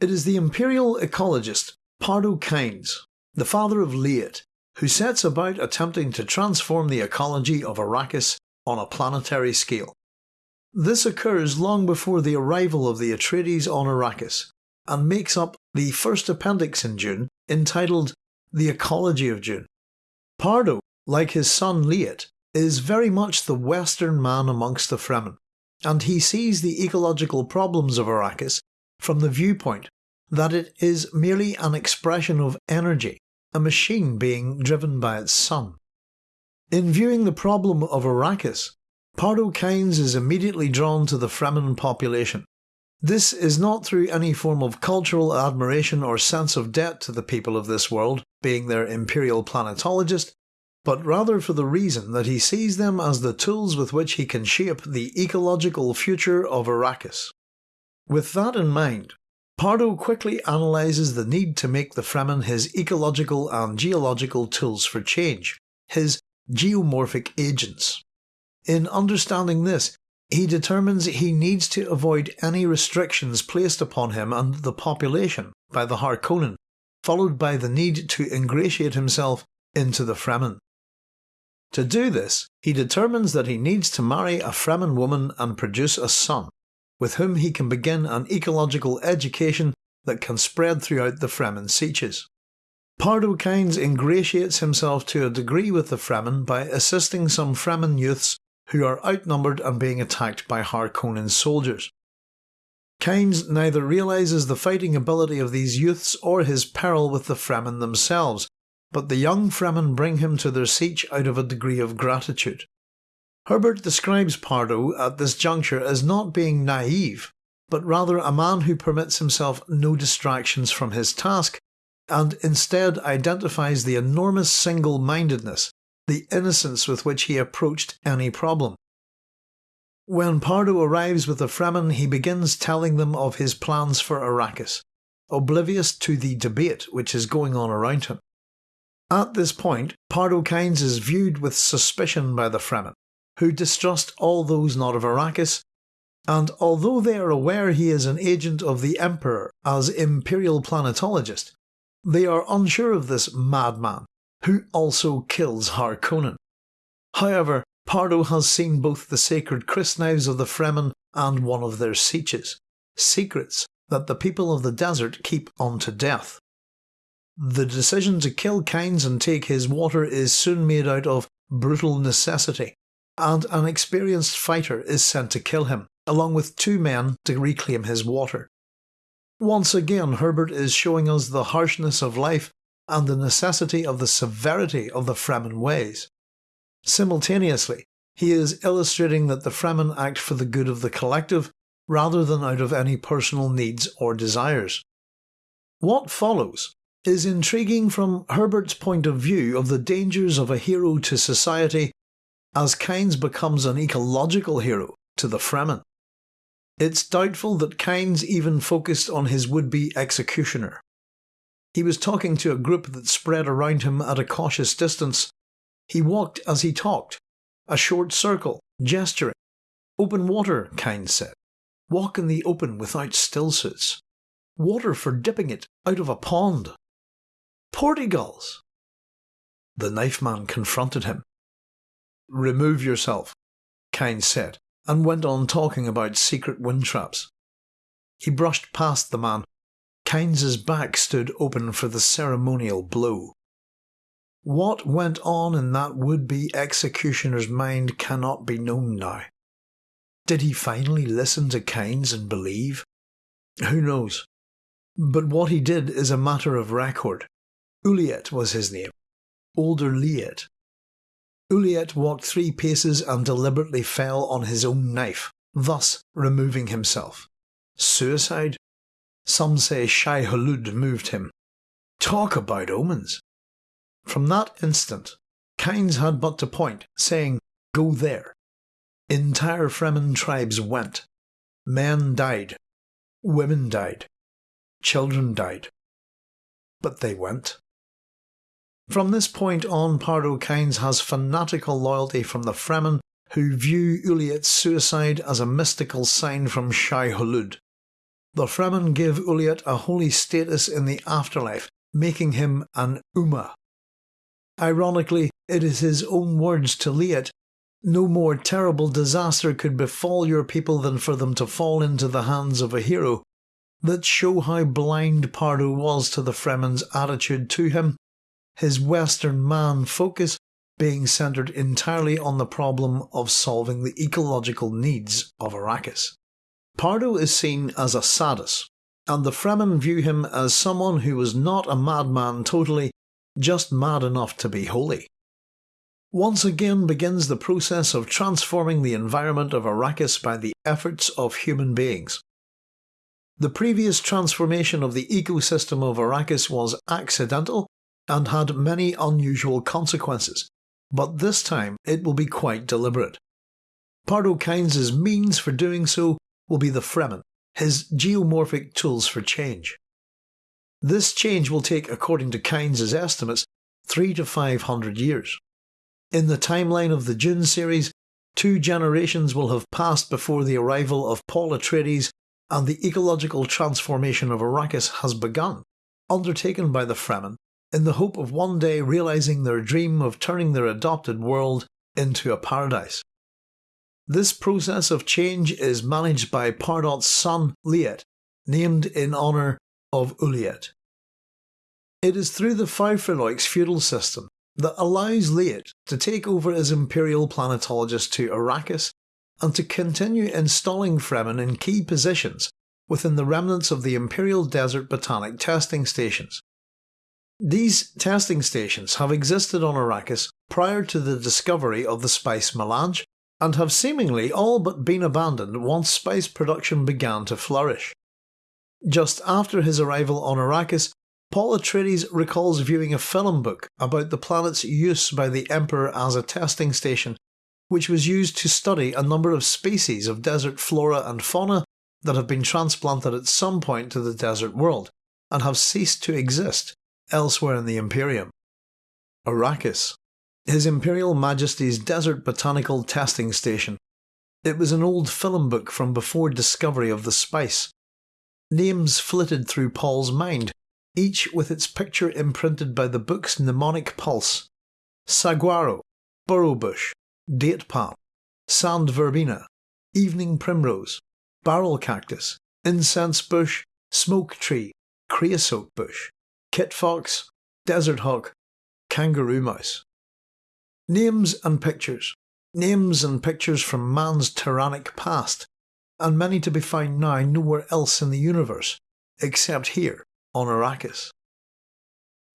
It is the imperial ecologist Pardo Kynes, the father of Liet, who sets about attempting to transform the ecology of Arrakis on a planetary scale. This occurs long before the arrival of the Atreides on Arrakis, and makes up the first appendix in Dune entitled The Ecology of Dune. Pardo, like his son Liet, is very much the Western man amongst the Fremen, and he sees the ecological problems of Arrakis from the viewpoint that it is merely an expression of energy, a machine being driven by its sun. In viewing the problem of Arrakis, Pardo Kynes is immediately drawn to the Fremen population. This is not through any form of cultural admiration or sense of debt to the people of this world, being their imperial planetologist, but rather for the reason that he sees them as the tools with which he can shape the ecological future of Arrakis. With that in mind, Pardo quickly analyses the need to make the Fremen his ecological and geological tools for change, his geomorphic agents. In understanding this, he determines he needs to avoid any restrictions placed upon him and the population by the Harkonnen, followed by the need to ingratiate himself into the Fremen. To do this, he determines that he needs to marry a Fremen woman and produce a son, with whom he can begin an ecological education that can spread throughout the Fremen Sietches. Pardo Kynes ingratiates himself to a degree with the Fremen by assisting some Fremen youths who are outnumbered and being attacked by Harkonnen soldiers. Kynes neither realises the fighting ability of these youths or his peril with the Fremen themselves, but the young Fremen bring him to their sietch out of a degree of gratitude. Herbert describes Pardo at this juncture as not being naive, but rather a man who permits himself no distractions from his task and instead identifies the enormous single mindedness, the innocence with which he approached any problem. When Pardo arrives with the Fremen, he begins telling them of his plans for Arrakis, oblivious to the debate which is going on around him. At this point, Pardo Kynes is viewed with suspicion by the Fremen, who distrust all those not of Arrakis, and although they are aware he is an agent of the Emperor as Imperial Planetologist, they are unsure of this madman, who also kills Harkonnen. However, Pardo has seen both the sacred crysknives of the Fremen and one of their sietches, secrets that the people of the desert keep unto death. The decision to kill Kynes and take his water is soon made out of brutal necessity, and an experienced fighter is sent to kill him, along with two men to reclaim his water. Once again, Herbert is showing us the harshness of life and the necessity of the severity of the Fremen ways. Simultaneously, he is illustrating that the Fremen act for the good of the collective rather than out of any personal needs or desires. What follows is intriguing from Herbert's point of view of the dangers of a hero to society as Kynes becomes an ecological hero to the Fremen. It's doubtful that Kynes even focused on his would-be executioner. He was talking to a group that spread around him at a cautious distance. He walked as he talked, a short circle, gesturing. Open water, Kynes said. Walk in the open without stillsuits. Water for dipping it out of a pond. Portyguls! The knife man confronted him. Remove yourself, Kynes said, and went on talking about secret wind traps. He brushed past the man. Kynes's back stood open for the ceremonial blow. What went on in that would-be executioner's mind cannot be known now. Did he finally listen to Kynes and believe? Who knows? But what he did is a matter of record. Uliet was his name. Older Liet. Uliet walked three paces and deliberately fell on his own knife, thus removing himself. Suicide? Some say Shai Hulud moved him. Talk about omens. From that instant, Kynes had but to point, saying, Go there. Entire Fremen tribes went. Men died. Women died. Children died. But they went. From this point on, Pardo Kynes has fanatical loyalty from the Fremen, who view Uliet's suicide as a mystical sign from Shai Hulud. the Fremen gave Uliet a holy status in the afterlife, making him an Umma. Ironically, it is his own words to Liet no more terrible disaster could befall your people than for them to fall into the hands of a hero, that show how blind Pardo was to the Fremen's attitude to him, his Western man focus being centred entirely on the problem of solving the ecological needs of Arrakis. Pardo is seen as a sadist, and the Fremen view him as someone who was not a madman totally, just mad enough to be holy. Once again begins the process of transforming the environment of Arrakis by the efforts of human beings. The previous transformation of the ecosystem of Arrakis was accidental and had many unusual consequences, but this time it will be quite deliberate. Pardo Kynes' means for doing so will be the Fremen, his geomorphic tools for change. This change will take, according to Kynes' estimates, three to five hundred years. In the timeline of the Dune series, two generations will have passed before the arrival of Paul Atreides and the ecological transformation of Arrakis has begun, undertaken by the Fremen in the hope of one day realising their dream of turning their adopted world into a paradise. This process of change is managed by Pardot's son Liet, named in honour of Uliet. It is through the faufreluches feudal system that allows Liet to take over as Imperial Planetologist to Arrakis and to continue installing Fremen in key positions within the remnants of the Imperial Desert Botanic testing stations. These testing stations have existed on Arrakis prior to the discovery of the spice melange and have seemingly all but been abandoned once spice production began to flourish. Just after his arrival on Arrakis, Paul Atreides recalls viewing a film book about the planet's use by the Emperor as a testing station, which was used to study a number of species of desert flora and fauna that have been transplanted at some point to the desert world and have ceased to exist elsewhere in the Imperium. Arrakis, His Imperial Majesty's Desert Botanical Testing Station. It was an old film book from before discovery of the spice. Names flitted through Paul's mind each with its picture imprinted by the book's mnemonic pulse. Saguaro, burrowbush, date palm, sand verbena, evening primrose, barrel cactus, incense bush, smoke tree, creosote bush, kit fox, desert hawk, kangaroo mouse. Names and pictures. Names and pictures from man's tyrannic past, and many to be found now nowhere else in the universe, except here on Arrakis.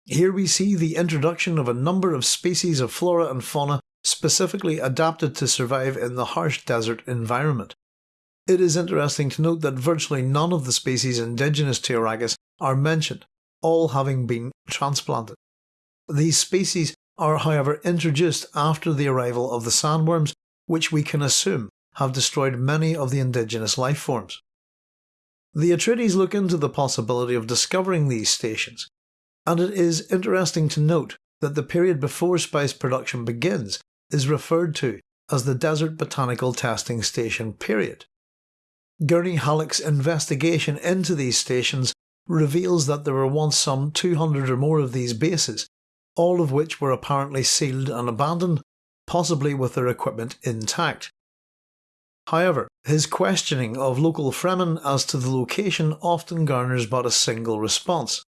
Here we see the introduction of a number of species of flora and fauna specifically adapted to survive in the harsh desert environment. It is interesting to note that virtually none of the species indigenous to Arrakis are mentioned, all having been transplanted. These species are however introduced after the arrival of the sandworms, which we can assume have destroyed many of the indigenous life forms. The Atreides look into the possibility of discovering these stations, and it is interesting to note that the period before spice production begins is referred to as the Desert Botanical Testing Station period. Gurney Halleck's investigation into these stations reveals that there were once some 200 or more of these bases, all of which were apparently sealed and abandoned, possibly with their equipment intact. However, his questioning of local Fremen as to the location often garners but a single response.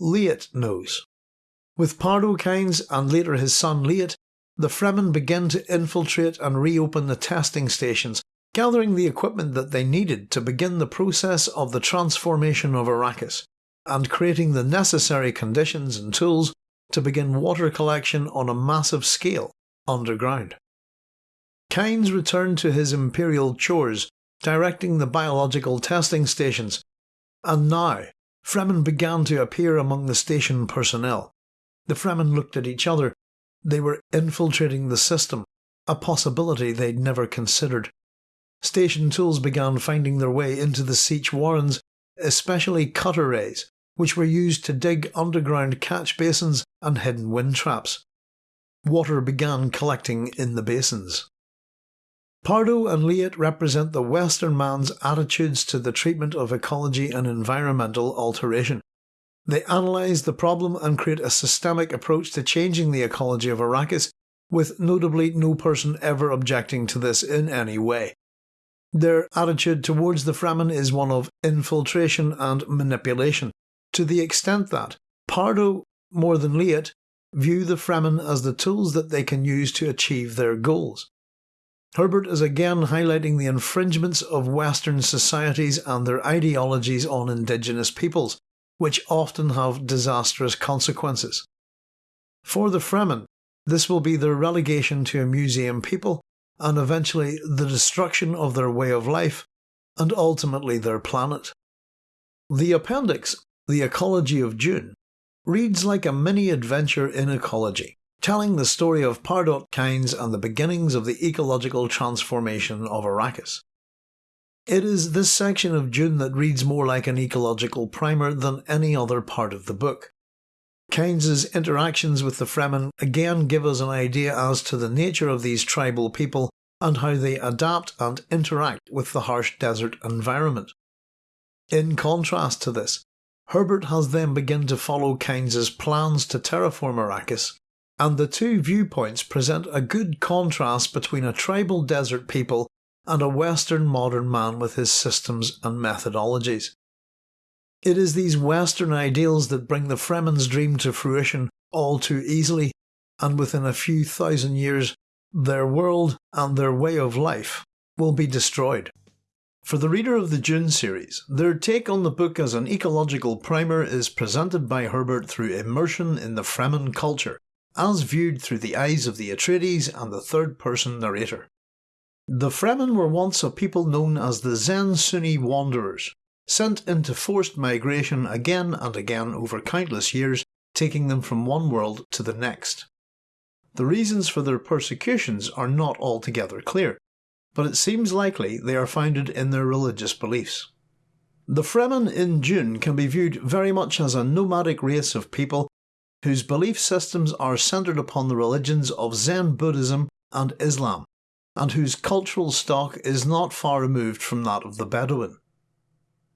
Liet knows. With Pardo Kynes and later his son Liet, the Fremen begin to infiltrate and reopen the testing stations, gathering the equipment that they needed to begin the process of the transformation of Arrakis, and creating the necessary conditions and tools to begin water collection on a massive scale underground. Kynes returned to his imperial chores, directing the biological testing stations, and now Fremen began to appear among the station personnel. The Fremen looked at each other. They were infiltrating the system, a possibility they'd never considered. Station tools began finding their way into the Sietch warrens, especially cutter rays, which were used to dig underground catch basins and hidden wind traps. Water began collecting in the basins. Pardo and Liet represent the Western man's attitudes to the treatment of ecology and environmental alteration. They analyse the problem and create a systemic approach to changing the ecology of Arrakis, with notably no person ever objecting to this in any way. Their attitude towards the Fremen is one of infiltration and manipulation, to the extent that Pardo, more than Liet, view the Fremen as the tools that they can use to achieve their goals. Herbert is again highlighting the infringements of Western societies and their ideologies on indigenous peoples, which often have disastrous consequences. For the Fremen, this will be their relegation to a museum people and eventually the destruction of their way of life and ultimately their planet. The appendix, The Ecology of Dune, reads like a mini adventure in ecology, telling the story of Pardot Kynes and the beginnings of the ecological transformation of Arrakis. It is this section of Dune that reads more like an ecological primer than any other part of the book. Kynes's interactions with the Fremen again give us an idea as to the nature of these tribal people and how they adapt and interact with the harsh desert environment. In contrast to this, Herbert has then begun to follow Kynes's plans to terraform Arrakis, and the two viewpoints present a good contrast between a tribal desert people and a Western modern man with his systems and methodologies. It is these Western ideals that bring the Fremen's dream to fruition all too easily, and within a few thousand years, their world and their way of life will be destroyed. For the reader of the Dune series, their take on the book as an ecological primer is presented by Herbert through immersion in the Fremen culture, as viewed through the eyes of the Atreides and the third person narrator. The Fremen were once a people known as the Zen Sunni Wanderers, sent into forced migration again and again over countless years, taking them from one world to the next. The reasons for their persecutions are not altogether clear, but it seems likely they are founded in their religious beliefs. The Fremen in Dune can be viewed very much as a nomadic race of people whose belief systems are centered upon the religions of Zen Buddhism and Islam, and whose cultural stock is not far removed from that of the Bedouin.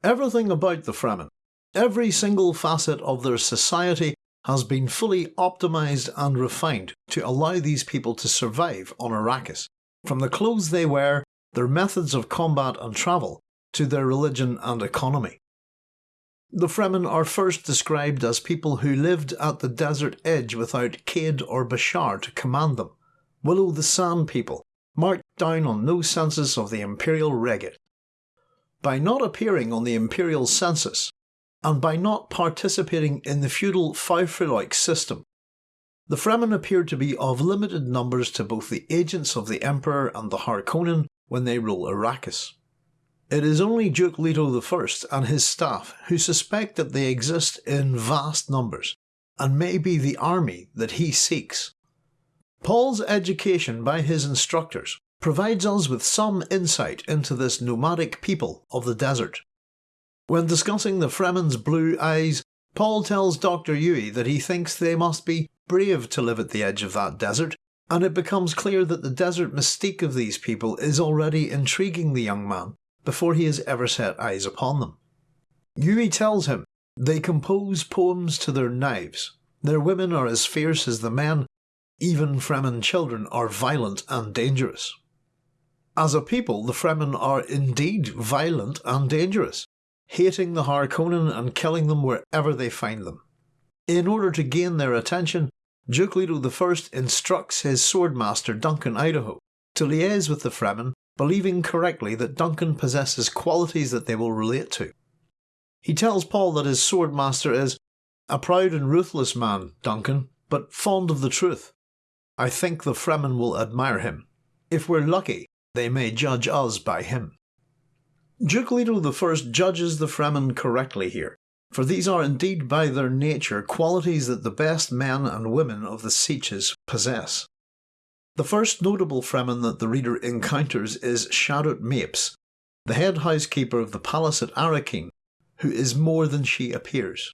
Everything about the Fremen, every single facet of their society has been fully optimized and refined to allow these people to survive on Arrakis. From the clothes they wear, their methods of combat and travel, to their religion and economy. The Fremen are first described as people who lived at the desert edge without Kaid or Bashar to command them, Willow the Sand people, marked down on no census of the imperial regate by not appearing on the imperial census, and by not participating in the feudal faufreluches system. The Fremen appear to be of limited numbers to both the agents of the Emperor and the Harkonnen when they rule Arrakis. It is only Duke Leto I and his staff who suspect that they exist in vast numbers, and may be the army that he seeks. Paul's education by his instructors provides us with some insight into this nomadic people of the desert. When discussing the Fremen's blue eyes, Paul tells Dr. Yui that he thinks they must be brave to live at the edge of that desert, and it becomes clear that the desert mystique of these people is already intriguing the young man before he has ever set eyes upon them. Yui tells him they compose poems to their knives, their women are as fierce as the men, even Fremen children are violent and dangerous. As a people, the Fremen are indeed violent and dangerous, hating the Harkonnen and killing them wherever they find them. In order to gain their attention, Duke Leto I instructs his swordmaster Duncan Idaho to liaise with the Fremen, believing correctly that Duncan possesses qualities that they will relate to. He tells Paul that his swordmaster is a proud and ruthless man, Duncan, but fond of the truth. I think the Fremen will admire him. If we're lucky, they may judge us by him. Duke Leto I judges the Fremen correctly here, for these are indeed by their nature qualities that the best men and women of the Sietches possess. The first notable Fremen that the reader encounters is Shadout Mapes, the head housekeeper of the palace at Arrakeen, who is more than she appears.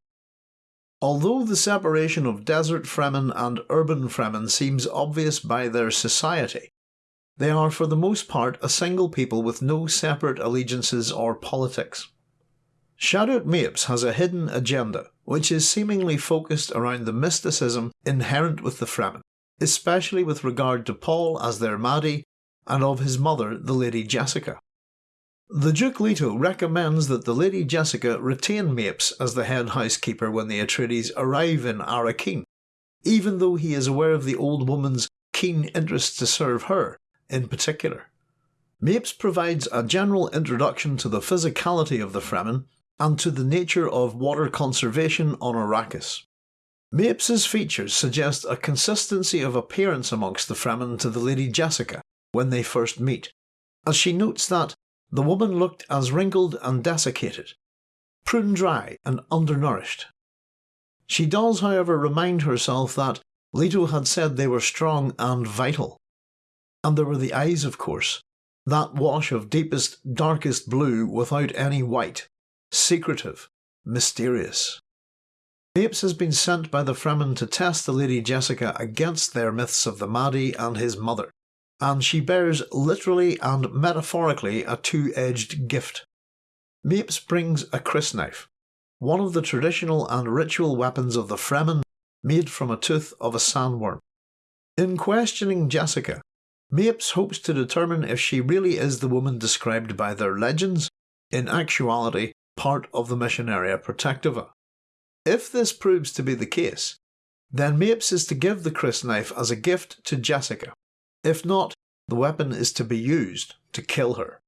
Although the separation of desert Fremen and urban Fremen seems obvious by their society, they are for the most part a single people with no separate allegiances or politics. Shadout Mapes has a hidden agenda, which is seemingly focused around the mysticism inherent with the Fremen, especially with regard to Paul as their Mahdi and of his mother, the Lady Jessica. The Duke Leto recommends that the Lady Jessica retain Mapes as the head housekeeper when the Atreides arrive in Arrakeen, even though he is aware of the old woman's keen interest to serve her in particular. Mapes provides a general introduction to the physicality of the Fremen and to the nature of water conservation on Arrakis. Mapes's features suggest a consistency of appearance amongst the Fremen to the Lady Jessica when they first meet, as she notes that the woman looked as wrinkled and desiccated, prune dry and undernourished. She does, however, remind herself that Leto had said they were strong and vital. And there were the eyes, of course, that wash of deepest, darkest blue without any white, secretive, mysterious. Mapes has been sent by the Fremen to test the Lady Jessica against their myths of the Mahdi and his mother, and she bears literally and metaphorically a two-edged gift. Mapes brings a crysknife, one of the traditional and ritual weapons of the Fremen made from a tooth of a sandworm. In questioning Jessica, Mapes hopes to determine if she really is the woman described by their legends, in actuality part of the Missionaria Protectiva. If this proves to be the case, then Mapes is to give the crysknife as a gift to Jessica. If not, the weapon is to be used to kill her.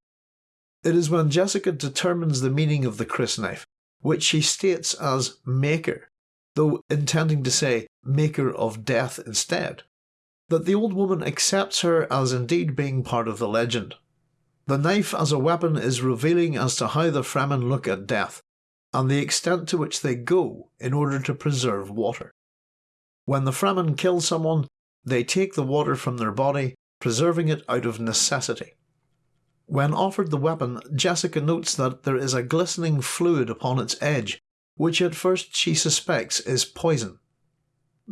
It is when Jessica determines the meaning of the crysknife, which she states as Maker, though intending to say Maker of Death instead, that the old woman accepts her as indeed being part of the legend. The knife as a weapon is revealing as to how the Fremen look at death, and the extent to which they go in order to preserve water. When the Fremen kill someone, they take the water from their body, preserving it out of necessity. When offered the weapon, Jessica notes that there is a glistening fluid upon its edge, which at first she suspects is poison.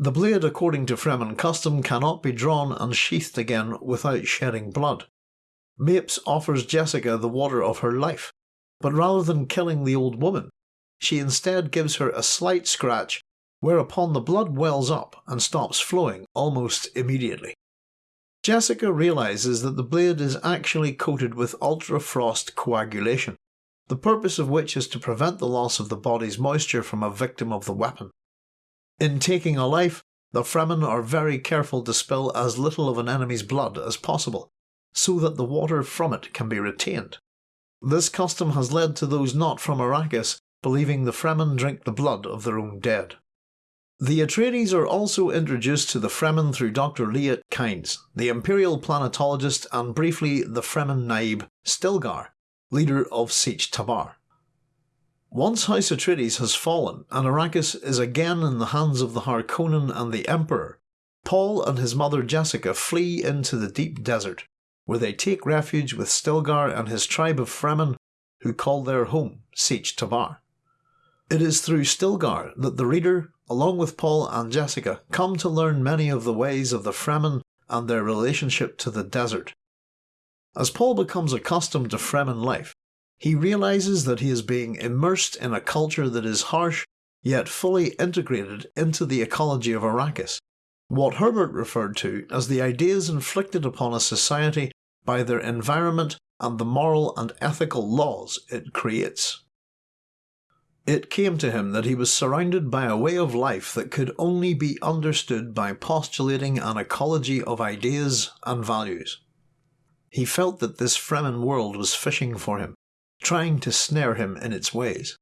The blade, according to Fremen custom, cannot be drawn and sheathed again without shedding blood. Mapes offers Jessica the water of her life, but rather than killing the old woman, she instead gives her a slight scratch, whereupon the blood wells up and stops flowing almost immediately. Jessica realises that the blade is actually coated with ultrafrost coagulation, the purpose of which is to prevent the loss of the body's moisture from a victim of the weapon. In taking a life, the Fremen are very careful to spill as little of an enemy's blood as possible, so that the water from it can be retained. This custom has led to those not from Arrakis believing the Fremen drink the blood of their own dead. The Atreides are also introduced to the Fremen through Dr. Liet Kynes, the Imperial planetologist and briefly the Fremen Naib Stilgar, leader of Sietch Tabr. Once House Atreides has fallen and Arrakis is again in the hands of the Harkonnen and the Emperor, Paul and his mother Jessica flee into the deep desert, where they take refuge with Stilgar and his tribe of Fremen, who call their home Sietch Tabr. It is through Stilgar that the reader, along with Paul and Jessica, come to learn many of the ways of the Fremen and their relationship to the desert. As Paul becomes accustomed to Fremen life, he realises that he is being immersed in a culture that is harsh yet fully integrated into the ecology of Arrakis, what Herbert referred to as the ideas inflicted upon a society by their environment and the moral and ethical laws it creates. It came to him that he was surrounded by a way of life that could only be understood by postulating an ecology of ideas and values. He felt that this Fremen world was fishing for him, trying to snare him in its ways.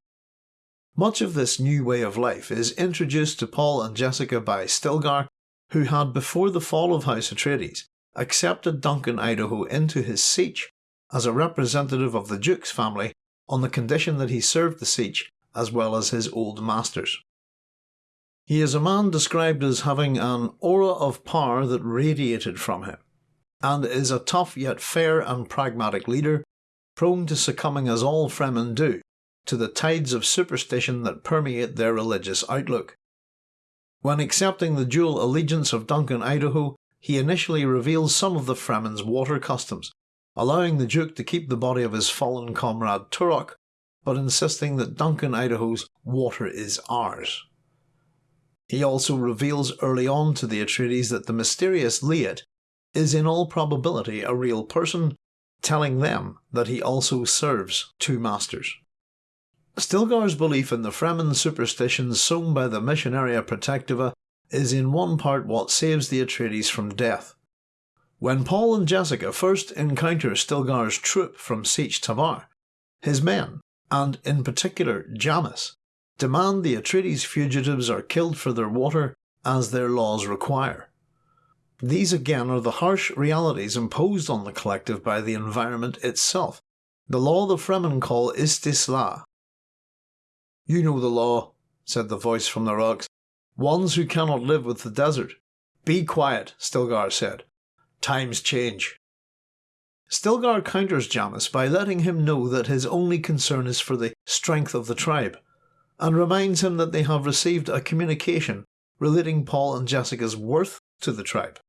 Much of this new way of life is introduced to Paul and Jessica by Stilgar, who had before the fall of House Atreides accepted Duncan Idaho into his Sietch as a representative of the Duke's family on the condition that he served the Sietch as well as his old masters. He is a man described as having an aura of power that radiated from him, and is a tough yet fair and pragmatic leader, prone to succumbing as all Fremen do, to the tides of superstition that permeate their religious outlook. When accepting the dual allegiance of Duncan Idaho, he initially reveals some of the Fremen's water customs, allowing the Duke to keep the body of his fallen comrade Turok, but insisting that Duncan Idaho's water is ours. He also reveals early on to the Atreides that the mysterious Liet is in all probability a real person, telling them that he also serves two masters. Stilgar's belief in the Fremen superstitions sown by the Missionaria Protectiva is in one part what saves the Atreides from death. When Paul and Jessica first encounter Stilgar's troop from Sietch Tabr, his men, and in particular Jamis, demand the Atreides fugitives are killed for their water as their laws require. These again are the harsh realities imposed on the collective by the environment itself, the law the Fremen call Istisla. You know the law, said the voice from the rocks. Ones who cannot live with the desert. Be quiet, Stilgar said. Times change. Stilgar counters Jamis by letting him know that his only concern is for the strength of the tribe, and reminds him that they have received a communication relating Paul and Jessica's worth to the tribe.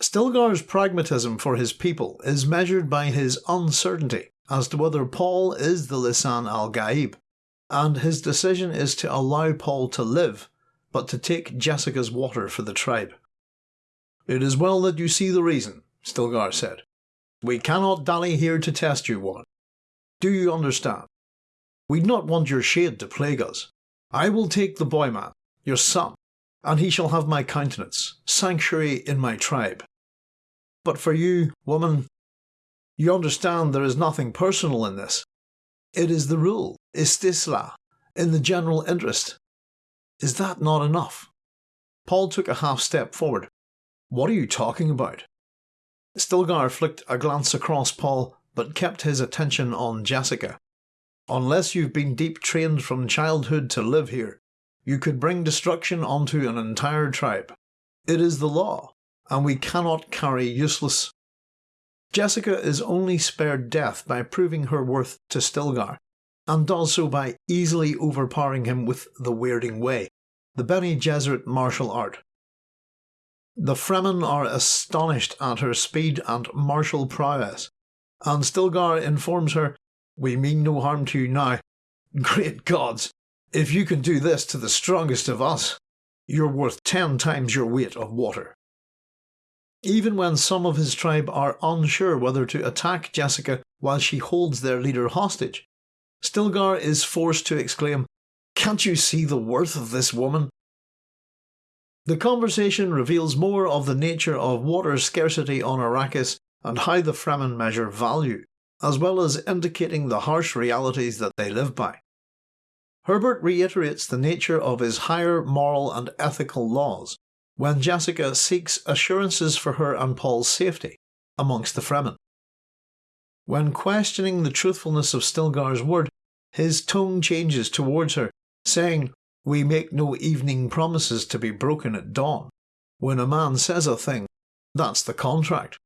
Stilgar's pragmatism for his people is measured by his uncertainty as to whether Paul is the Lisan al Gaib, and his decision is to allow Paul to live, but to take Jessica's water for the tribe. It is well that you see the reason, Stilgar said. We cannot dally here to test you, woman. Do you understand? We'd not want your shade to plague us. I will take the boy man, your son, and he shall have my countenance, sanctuary in my tribe. But for you, woman, you understand there is nothing personal in this. It is the rule, istisla, in the general interest. Is that not enough? Paul took a half step forward. What are you talking about? Stilgar flicked a glance across Paul, but kept his attention on Jessica. Unless you've been deep trained from childhood to live here, you could bring destruction onto an entire tribe. It is the law, and we cannot carry useless. Jessica is only spared death by proving her worth to Stilgar, and does so by easily overpowering him with the Weirding Way, the Bene Gesserit martial art. The Fremen are astonished at her speed and martial prowess, and Stilgar informs her, We mean no harm to you now. Great gods! If you can do this to the strongest of us, you're worth ten times your weight of water. Even when some of his tribe are unsure whether to attack Jessica while she holds their leader hostage, Stilgar is forced to exclaim, Can't you see the worth of this woman? The conversation reveals more of the nature of water scarcity on Arrakis and how the Fremen measure value, as well as indicating the harsh realities that they live by. Herbert reiterates the nature of his higher moral and ethical laws when Jessica seeks assurances for her and Paul's safety amongst the Fremen. When questioning the truthfulness of Stilgar's word, his tone changes towards her, saying, We make no evening promises to be broken at dawn. When a man says a thing, that's the contract.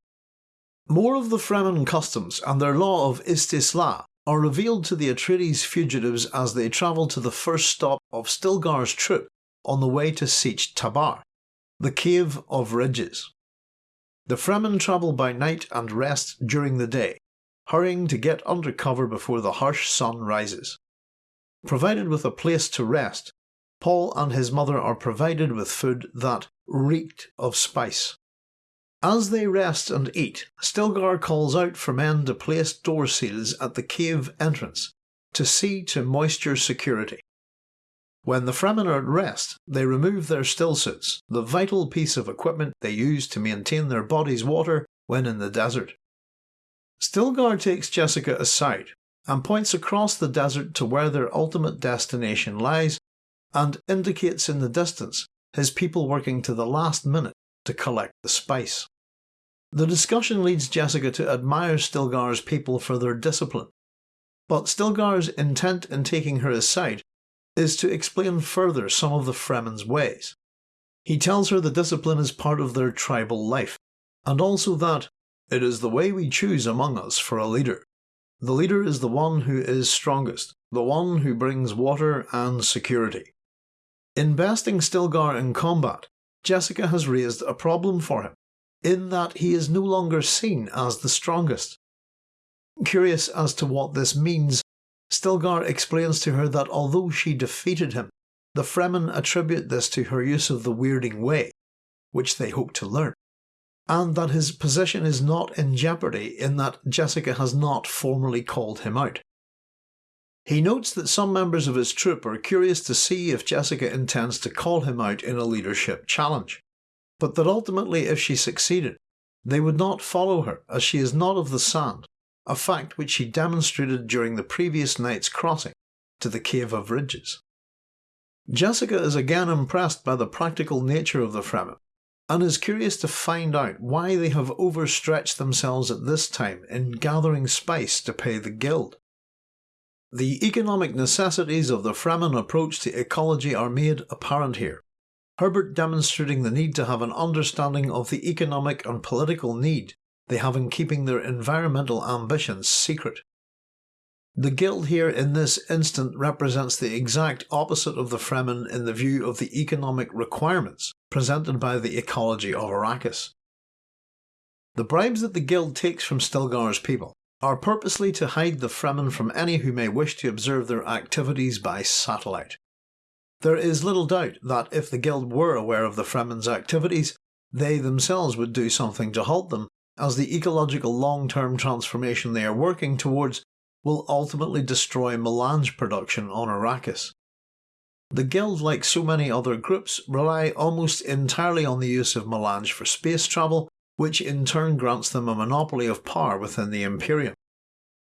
More of the Fremen customs and their law of Istisla are revealed to the Atreides fugitives as they travel to the first stop of Stilgar's troop on the way to Sietch Tabr, the Cave of Ridges. The Fremen travel by night and rest during the day, hurrying to get under cover before the harsh sun rises. Provided with a place to rest, Paul and his mother are provided with food that reeked of spice. As they rest and eat, Stilgar calls out for men to place door seals at the cave entrance to see to moisture security. When the Fremen are at rest, they remove their stillsuits, the vital piece of equipment they use to maintain their bodies' water when in the desert. Stilgar takes Jessica aside and points across the desert to where their ultimate destination lies and indicates in the distance his people working to the last minute to collect the spice. The discussion leads Jessica to admire Stilgar's people for their discipline, but Stilgar's intent in taking her aside is to explain further some of the Fremen's ways. He tells her the discipline is part of their tribal life, and also that it is the way we choose among us for a leader. The leader is the one who is strongest, the one who brings water and security. Investing Stilgar in combat Jessica has raised a problem for him, in that he is no longer seen as the strongest. Curious as to what this means, Stilgar explains to her that although she defeated him, the Fremen attribute this to her use of the weirding way, which they hope to learn, and that his position is not in jeopardy in that Jessica has not formally called him out. He notes that some members of his troop are curious to see if Jessica intends to call him out in a leadership challenge, but that ultimately, if she succeeded, they would not follow her as she is not of the sand, a fact which she demonstrated during the previous night's crossing to the Cave of Ridges. Jessica is again impressed by the practical nature of the Fremen and is curious to find out why they have overstretched themselves at this time in gathering spice to pay the guild. The economic necessities of the Fremen approach to ecology are made apparent here, Herbert demonstrating the need to have an understanding of the economic and political need they have in keeping their environmental ambitions secret. The guild here in this instant represents the exact opposite of the Fremen in the view of the economic requirements presented by the ecology of Arrakis. The bribes that the guild takes from Stilgar's people are purposely to hide the Fremen from any who may wish to observe their activities by satellite. There is little doubt that if the Guild were aware of the Fremen's activities, they themselves would do something to halt them, as the ecological long term transformation they are working towards will ultimately destroy melange production on Arrakis. The Guild, like so many other groups, rely almost entirely on the use of melange for space travel which in turn grants them a monopoly of power within the Imperium.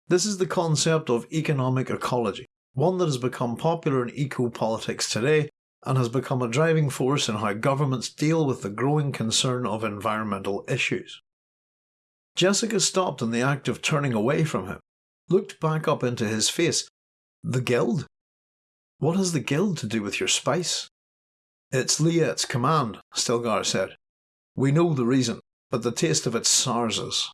This is the concept of economic ecology, one that has become popular in eco-politics today and has become a driving force in how governments deal with the growing concern of environmental issues. Jessica stopped in the act of turning away from him, looked back up into his face. The Guild? What has the Guild to do with your spice? It's Liet's command, Stilgar said. We know the reason but the taste of it sours us.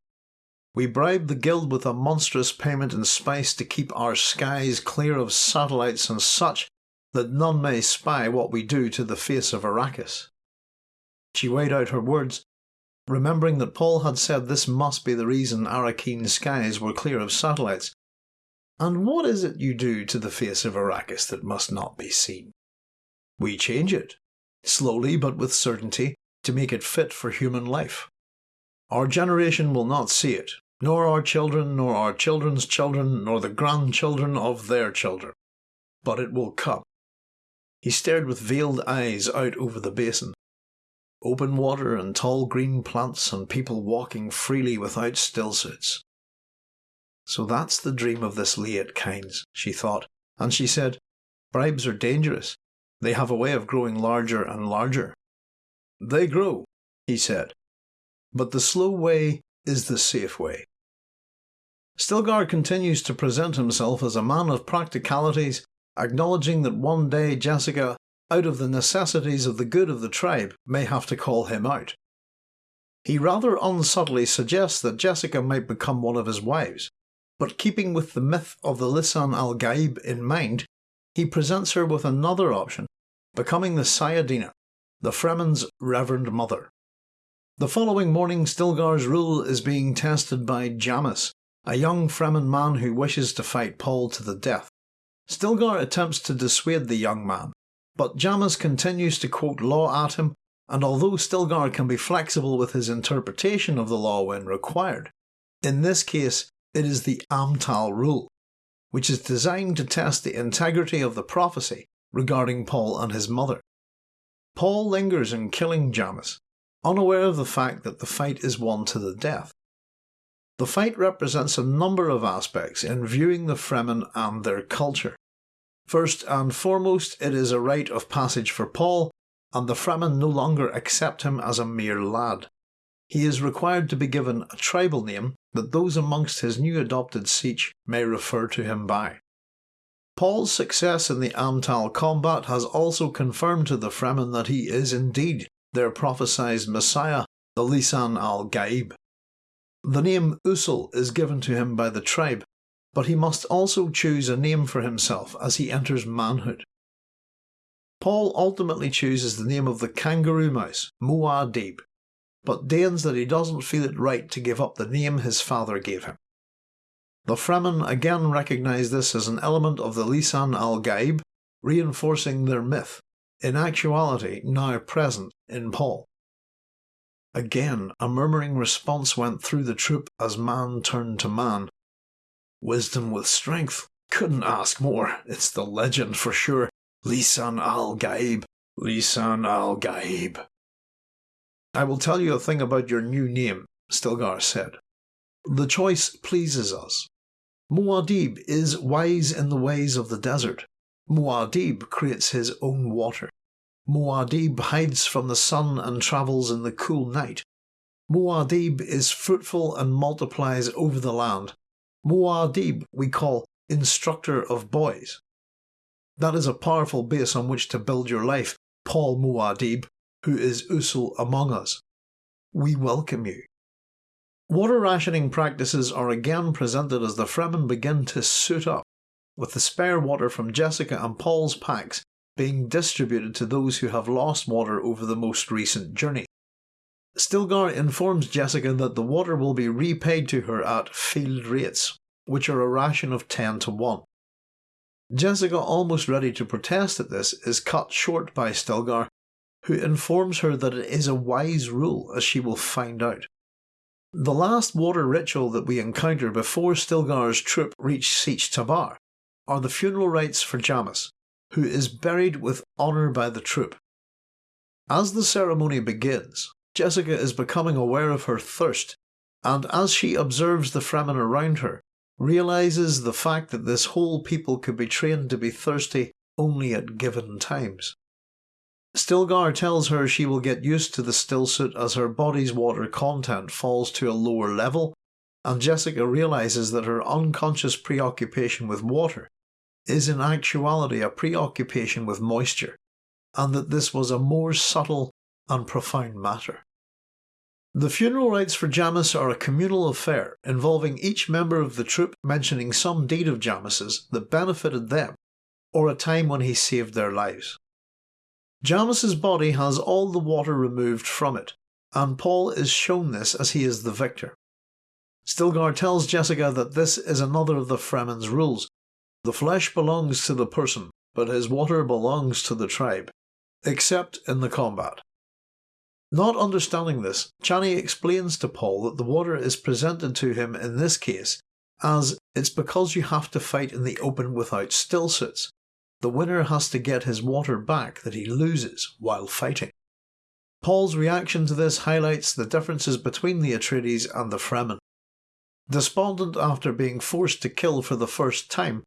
We bribe the guild with a monstrous payment in spice to keep our skies clear of satellites and such that none may spy what we do to the face of Arrakis. She weighed out her words, remembering that Paul had said this must be the reason Arrakeen's skies were clear of satellites. And what is it you do to the face of Arrakis that must not be seen? We change it, slowly but with certainty, to make it fit for human life. Our generation will not see it, nor our children, nor our children's children, nor the grandchildren of their children. But it will come. He stared with veiled eyes out over the basin. Open water and tall green plants and people walking freely without stillsuits. So that's the dream of this Liet Kynes, she thought, and she said, Bribes are dangerous. They have a way of growing larger and larger. They grow, he said, but the slow way is the safe way. Stilgar continues to present himself as a man of practicalities, acknowledging that one day Jessica, out of the necessities of the good of the tribe, may have to call him out. He rather unsubtly suggests that Jessica might become one of his wives, but keeping with the myth of the Lisan al Gaib in mind, he presents her with another option, becoming the Sayadina, the Fremen's Reverend Mother. The following morning, Stilgar's rule is being tested by Jamis, a young Fremen man who wishes to fight Paul to the death. Stilgar attempts to dissuade the young man, but Jamis continues to quote law at him, and although Stilgar can be flexible with his interpretation of the law when required, in this case it is the Amtal rule, which is designed to test the integrity of the prophecy regarding Paul and his mother. Paul lingers in killing Jamis, unaware of the fact that the fight is won to the death. The fight represents a number of aspects in viewing the Fremen and their culture. First and foremost, it is a rite of passage for Paul, and the Fremen no longer accept him as a mere lad. He is required to be given a tribal name that those amongst his new adopted Sietch may refer to him by. Paul's success in the Amtal combat has also confirmed to the Fremen that he is indeed their prophesied Messiah, the Lisan al Gaib. The name Usul is given to him by the tribe, but he must also choose a name for himself as he enters manhood. Paul ultimately chooses the name of the kangaroo mouse, Muad'Dib, but deigns that he doesn't feel it right to give up the name his father gave him. The Fremen again recognise this as an element of the Lisan al Gaib, reinforcing their myth, in actuality now present in Paul. Again, a murmuring response went through the troop as man turned to man. Wisdom with strength. Couldn't ask more. It's the legend for sure. Lisan al Gaib. Lisan al Gaib. I will tell you a thing about your new name, Stilgar said. The choice pleases us. Muad'Dib is wise in the ways of the desert. Muad'Dib creates his own water. Muad'Dib hides from the sun and travels in the cool night. Muad'Dib is fruitful and multiplies over the land. Muad'Dib we call instructor of boys. That is a powerful base on which to build your life, Paul Muad'Dib, who is Usul among us. We welcome you. Water rationing practices are again presented as the Fremen begin to suit up, with the spare water from Jessica and Paul's packs being distributed to those who have lost water over the most recent journey. Stilgar informs Jessica that the water will be repaid to her at field rates, which are a ration of 10 to 1. Jessica, almost ready to protest at this, is cut short by Stilgar, who informs her that it is a wise rule as she will find out. The last water ritual that we encounter before Stilgar's troop reach Sietch Tabr are the funeral rites for Jamis, who is buried with honour by the troop. As the ceremony begins, Jessica is becoming aware of her thirst, and as she observes the Fremen around her, realises the fact that this whole people could be trained to be thirsty only at given times. Stilgar tells her she will get used to the stillsuit as her body's water content falls to a lower level, and Jessica realises that her unconscious preoccupation with water is in actuality a preoccupation with moisture, and that this was a more subtle and profound matter. The funeral rites for Jamis are a communal affair involving each member of the troop mentioning some deed of Jamis's that benefited them, or a time when he saved their lives. Jamis's body has all the water removed from it, and Paul is shown this as he is the victor. Stilgar tells Jessica that this is another of the Fremen's rules. The flesh belongs to the person, but his water belongs to the tribe, except in the combat. Not understanding this, Chani explains to Paul that the water is presented to him in this case as it's because you have to fight in the open without stillsuits, the winner has to get his water back that he loses while fighting. Paul's reaction to this highlights the differences between the Atreides and the Fremen. Despondent after being forced to kill for the first time,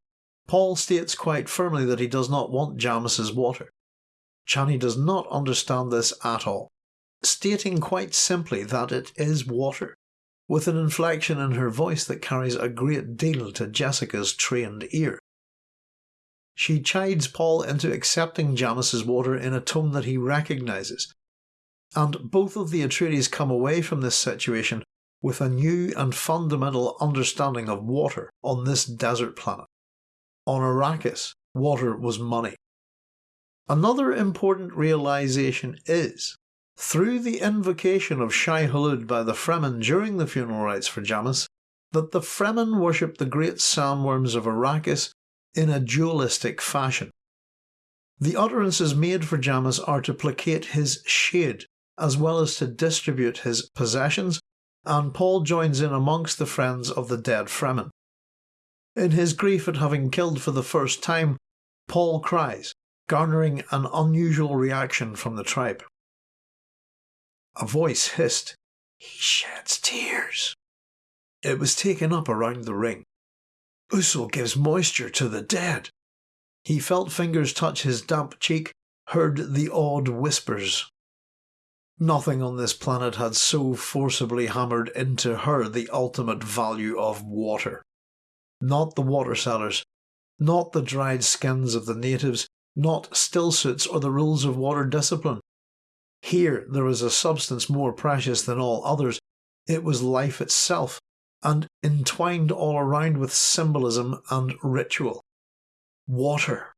Paul states quite firmly that he does not want Jamis's water. Chani does not understand this at all, stating quite simply that it is water, with an inflection in her voice that carries a great deal to Jessica's trained ear. She chides Paul into accepting Jamis's water in a tone that he recognises, and both of the Atreides come away from this situation with a new and fundamental understanding of water on this desert planet. On Arrakis, water was money. Another important realization is, through the invocation of Shai Hulud by the Fremen during the funeral rites for Jamis, that the Fremen worship the great sandworms of Arrakis in a dualistic fashion. The utterances made for Jamis are to placate his shade as well as to distribute his possessions, and Paul joins in amongst the friends of the dead Fremen. In his grief at having killed for the first time, Paul cries, garnering an unusual reaction from the tribe. A voice hissed, He sheds tears. It was taken up around the ring. Usul gives moisture to the dead. He felt fingers touch his damp cheek, heard the odd whispers. Nothing on this planet had so forcibly hammered into her the ultimate value of water. Not the water sellers, not the dried skins of the natives, not stillsuits or the rules of water discipline. Here there was a substance more precious than all others. It was life itself, and entwined all around with symbolism and ritual. Water.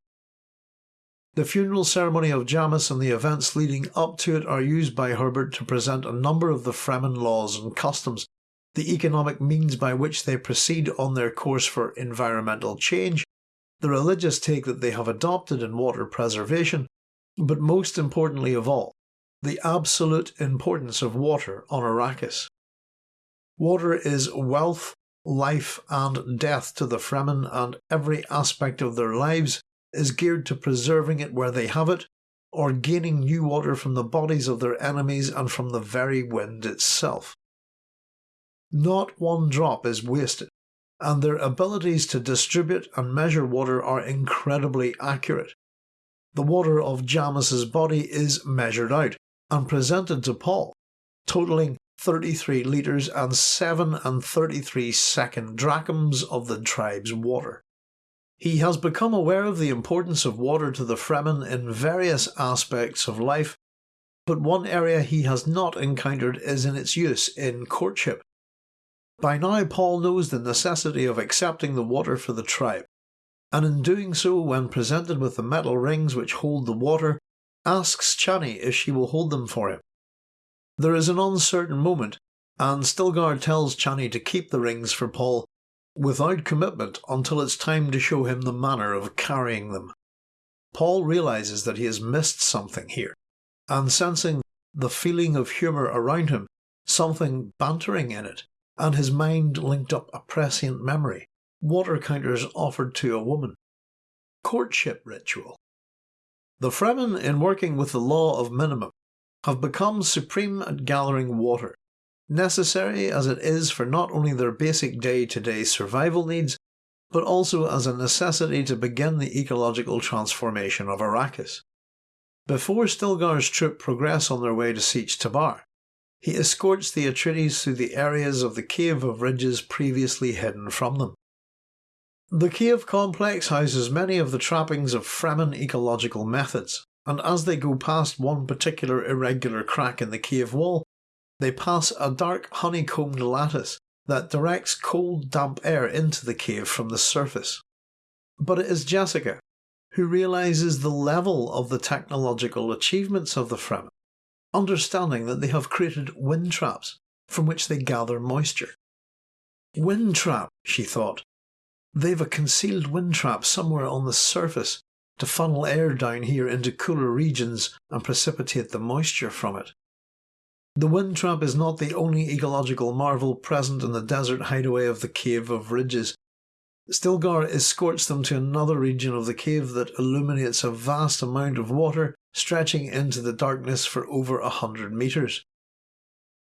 The funeral ceremony of Jamis and the events leading up to it are used by Herbert to present a number of the Fremen laws and customs, the economic means by which they proceed on their course for environmental change, the religious take that they have adopted in water preservation, but most importantly of all, the absolute importance of water on Arrakis. Water is wealth, life, and death to the Fremen, and every aspect of their lives is geared to preserving it where they have it, or gaining new water from the bodies of their enemies and from the very wind itself. Not one drop is wasted, and their abilities to distribute and measure water are incredibly accurate. The water of Jamis's body is measured out and presented to Paul, totaling 33 litres and 7 and 33 second drachms of the tribe's water. He has become aware of the importance of water to the Fremen in various aspects of life, but one area he has not encountered is in its use in courtship. By now, Paul knows the necessity of accepting the water for the tribe, and in doing so, when presented with the metal rings which hold the water, asks Chani if she will hold them for him. There is an uncertain moment, and Stilgar tells Chani to keep the rings for Paul without commitment until it's time to show him the manner of carrying them. Paul realizes that he has missed something here, and sensing the feeling of humour around him, something bantering in it, and his mind linked up a prescient memory, water counters offered to a woman. Courtship ritual. The Fremen, in working with the law of minimum, have become supreme at gathering water, necessary as it is for not only their basic day to day survival needs, but also as a necessity to begin the ecological transformation of Arrakis. Before Stilgar's troop progress on their way to Sietch Tabr, he escorts the Atreides through the areas of the Cave of Ridges previously hidden from them. The cave complex houses many of the trappings of Fremen ecological methods, and as they go past one particular irregular crack in the cave wall, they pass a dark honeycombed lattice that directs cold, damp air into the cave from the surface. But it is Jessica who realizes the level of the technological achievements of the Fremen understanding that they have created wind traps from which they gather moisture. Wind trap, she thought. They've a concealed wind trap somewhere on the surface to funnel air down here into cooler regions and precipitate the moisture from it. The wind trap is not the only ecological marvel present in the desert hideaway of the Cave of Ridges. Stilgar escorts them to another region of the cave that illuminates a vast amount of water stretching into the darkness for over a hundred metres.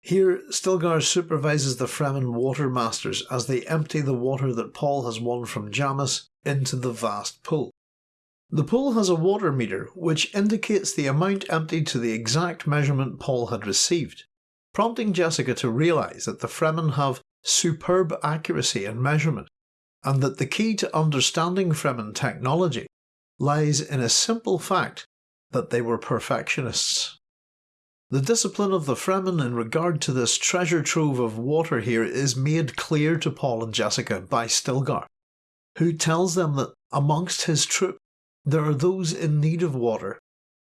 Here, Stilgar supervises the Fremen water masters as they empty the water that Paul has won from Jamis into the vast pool. The pool has a water meter which indicates the amount emptied to the exact measurement Paul had received, prompting Jessica to realise that the Fremen have superb accuracy in measurement, and that the key to understanding Fremen technology lies in a simple fact that they were perfectionists. The discipline of the Fremen in regard to this treasure trove of water here is made clear to Paul and Jessica by Stilgar, who tells them that amongst his troop there are those in need of water,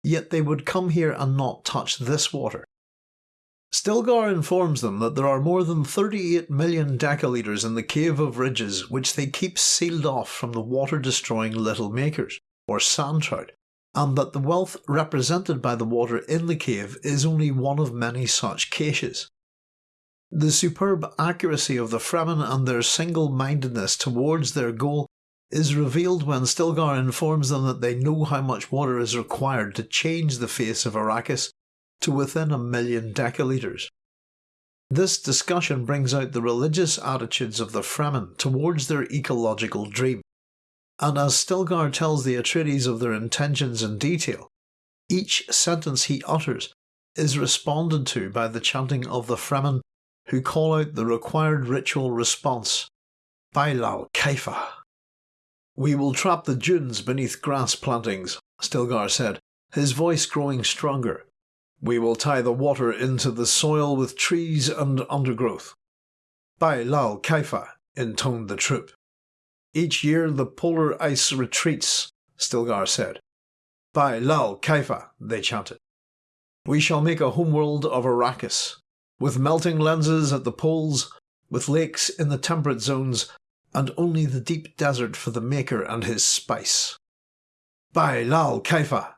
yet they would come here and not touch this water. Stilgar informs them that there are more than 38 million decalitres in the Cave of Ridges which they keep sealed off from the water destroying little makers, or sand trout, and that the wealth represented by the water in the cave is only one of many such caches. The superb accuracy of the Fremen and their single mindedness towards their goal is revealed when Stilgar informs them that they know how much water is required to change the face of Arrakis to within a million decalitres. This discussion brings out the religious attitudes of the Fremen towards their ecological dream, and as Stilgar tells the Atreides of their intentions in detail, each sentence he utters is responded to by the chanting of the Fremen who call out the required ritual response, Bi-la Kaifa. We will trap the dunes beneath grass plantings, Stilgar said, his voice growing stronger. We will tie the water into the soil with trees and undergrowth. Bi-la Kaifa, intoned the troop. Each year the polar ice retreats, Stilgar said. Bi-la Kaifa, they chanted. We shall make a homeworld of Arrakis, with melting lenses at the poles, with lakes in the temperate zones, and only the deep desert for the maker and his spice. Bi-la Kaifa!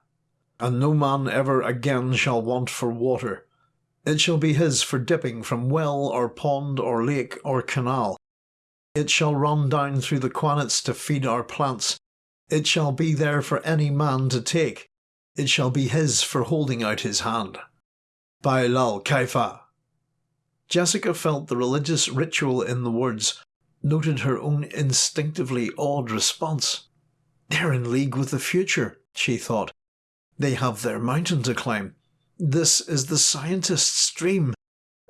And no man ever again shall want for water. It shall be his for dipping from well or pond or lake or canal. It shall run down through the qanats to feed our plants. It shall be there for any man to take. It shall be his for holding out his hand. Bi-la Kaifa! Jessica felt the religious ritual in the words, noted her own instinctively awed response. They're in league with the future, she thought. They have their mountain to climb. This is the scientist's dream,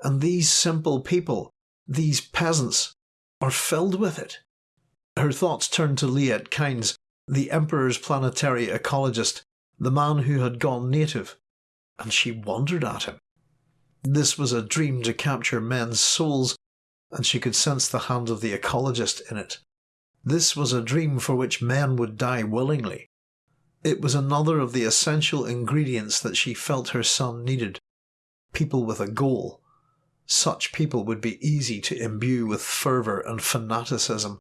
and these simple people, these peasants, are filled with it. Her thoughts turned to Liet Kynes, the Emperor's planetary ecologist, the man who had gone native, and she wondered at him. This was a dream to capture men's souls, and she could sense the hand of the ecologist in it. This was a dream for which men would die willingly. It was another of the essential ingredients that she felt her son needed. People with a goal. Such people would be easy to imbue with fervour and fanaticism.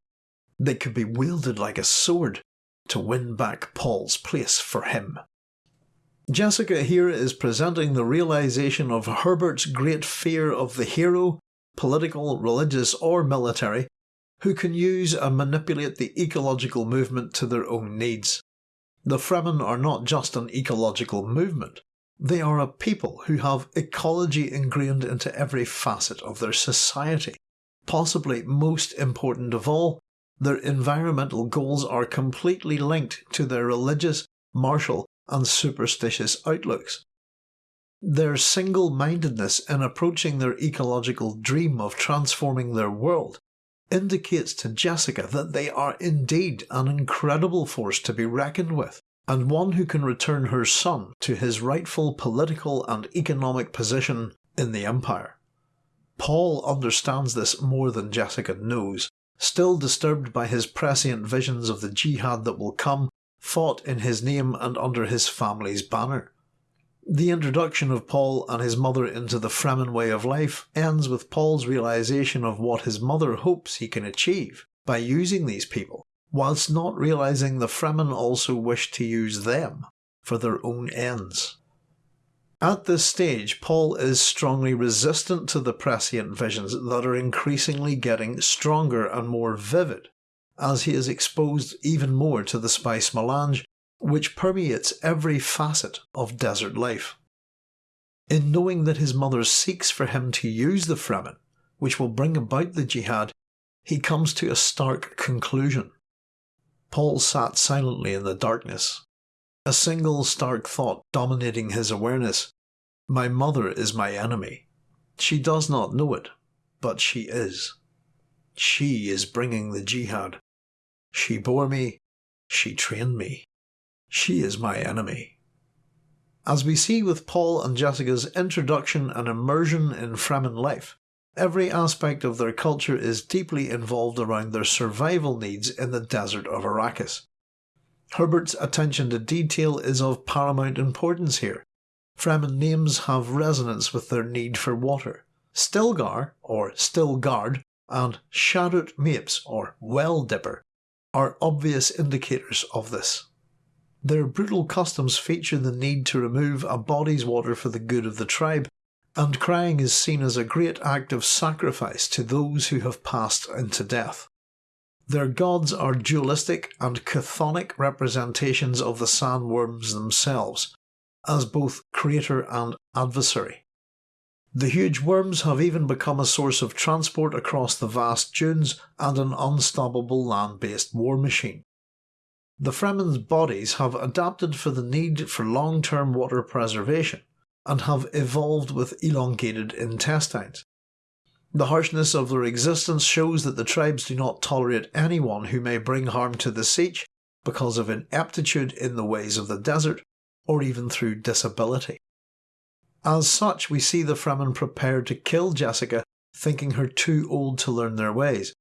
They could be wielded like a sword to win back Paul's place for him. Jessica here is presenting the realization of Herbert's great fear of the hero, political, religious, or military, who can use and manipulate the ecological movement to their own needs. The Fremen are not just an ecological movement, they are a people who have ecology ingrained into every facet of their society. Possibly most important of all, their environmental goals are completely linked to their religious, martial, and superstitious outlooks. Their single mindedness in approaching their ecological dream of transforming their world indicates to Jessica that they are indeed an incredible force to be reckoned with, and one who can return her son to his rightful political and economic position in the Empire. Paul understands this more than Jessica knows, still disturbed by his prescient visions of the jihad that will come, fought in his name and under his family's banner. The introduction of Paul and his mother into the Fremen way of life ends with Paul's realization of what his mother hopes he can achieve by using these people, whilst not realizing the Fremen also wish to use them for their own ends. At this stage, Paul is strongly resistant to the prescient visions that are increasingly getting stronger and more vivid, as he is exposed even more to the spice melange which permeates every facet of desert life. In knowing that his mother seeks for him to use the Fremen, which will bring about the jihad, he comes to a stark conclusion. Paul sat silently in the darkness, a single stark thought dominating his awareness. My mother is my enemy. She does not know it, but she is. She is bringing the jihad. She bore me, she trained me. She is my enemy. As we see with Paul and Jessica's introduction and immersion in Fremen life, every aspect of their culture is deeply involved around their survival needs in the desert of Arrakis. Herbert's attention to detail is of paramount importance here. Fremen names have resonance with their need for water. Stilgar, or Stilgard, and Shadout Mapes, or Well Dipper, are obvious indicators of this. Their brutal customs feature the need to remove a body's water for the good of the tribe, and crying is seen as a great act of sacrifice to those who have passed into death. Their gods are dualistic and chthonic representations of the sandworms themselves, as both creator and adversary. The huge worms have even become a source of transport across the vast dunes and an unstoppable land based war machine. The Fremen's bodies have adapted for the need for long term water preservation and have evolved with elongated intestines. The harshness of their existence shows that the tribes do not tolerate anyone who may bring harm to the sietch because of ineptitude in the ways of the desert or even through disability. As such, we see the Fremen prepared to kill Jessica, thinking her too old to learn their ways,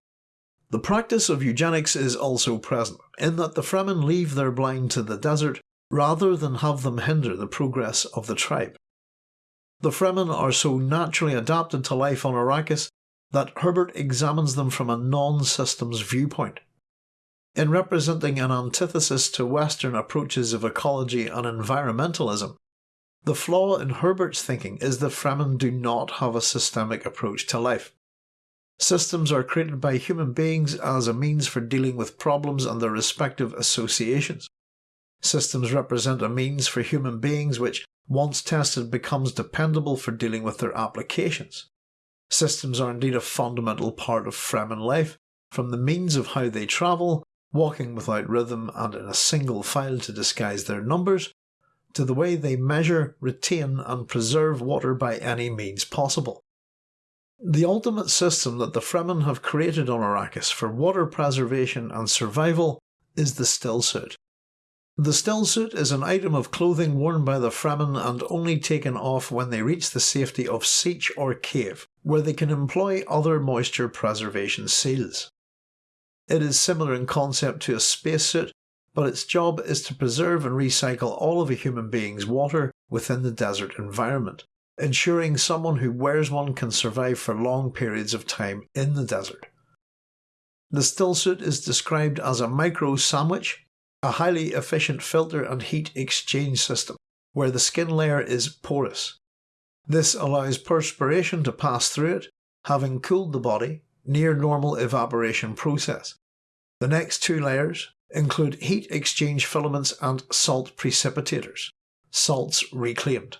the practice of eugenics is also present, in that the Fremen leave their blind to the desert rather than have them hinder the progress of the tribe. The Fremen are so naturally adapted to life on Arrakis that Herbert examines them from a non-systems viewpoint. In representing an antithesis to Western approaches of ecology and environmentalism, the flaw in Herbert's thinking is that Fremen do not have a systemic approach to life. Systems are created by human beings as a means for dealing with problems and their respective associations. Systems represent a means for human beings which, once tested, becomes dependable for dealing with their applications. Systems are indeed a fundamental part of Fremen life, from the means of how they travel, walking without rhythm and in a single file to disguise their numbers, to the way they measure, retain and preserve water by any means possible. The ultimate system that the Fremen have created on Arrakis for water preservation and survival is the stillsuit. The stillsuit is an item of clothing worn by the Fremen and only taken off when they reach the safety of Sietch or cave, where they can employ other moisture preservation seals. It is similar in concept to a spacesuit, but its job is to preserve and recycle all of a human being's water within the desert environment ensuring someone who wears one can survive for long periods of time in the desert. The stillsuit is described as a micro sandwich, a highly efficient filter and heat exchange system, where the skin layer is porous. This allows perspiration to pass through it, having cooled the body, near normal evaporation process. The next two layers include heat exchange filaments and salt precipitators, salts reclaimed.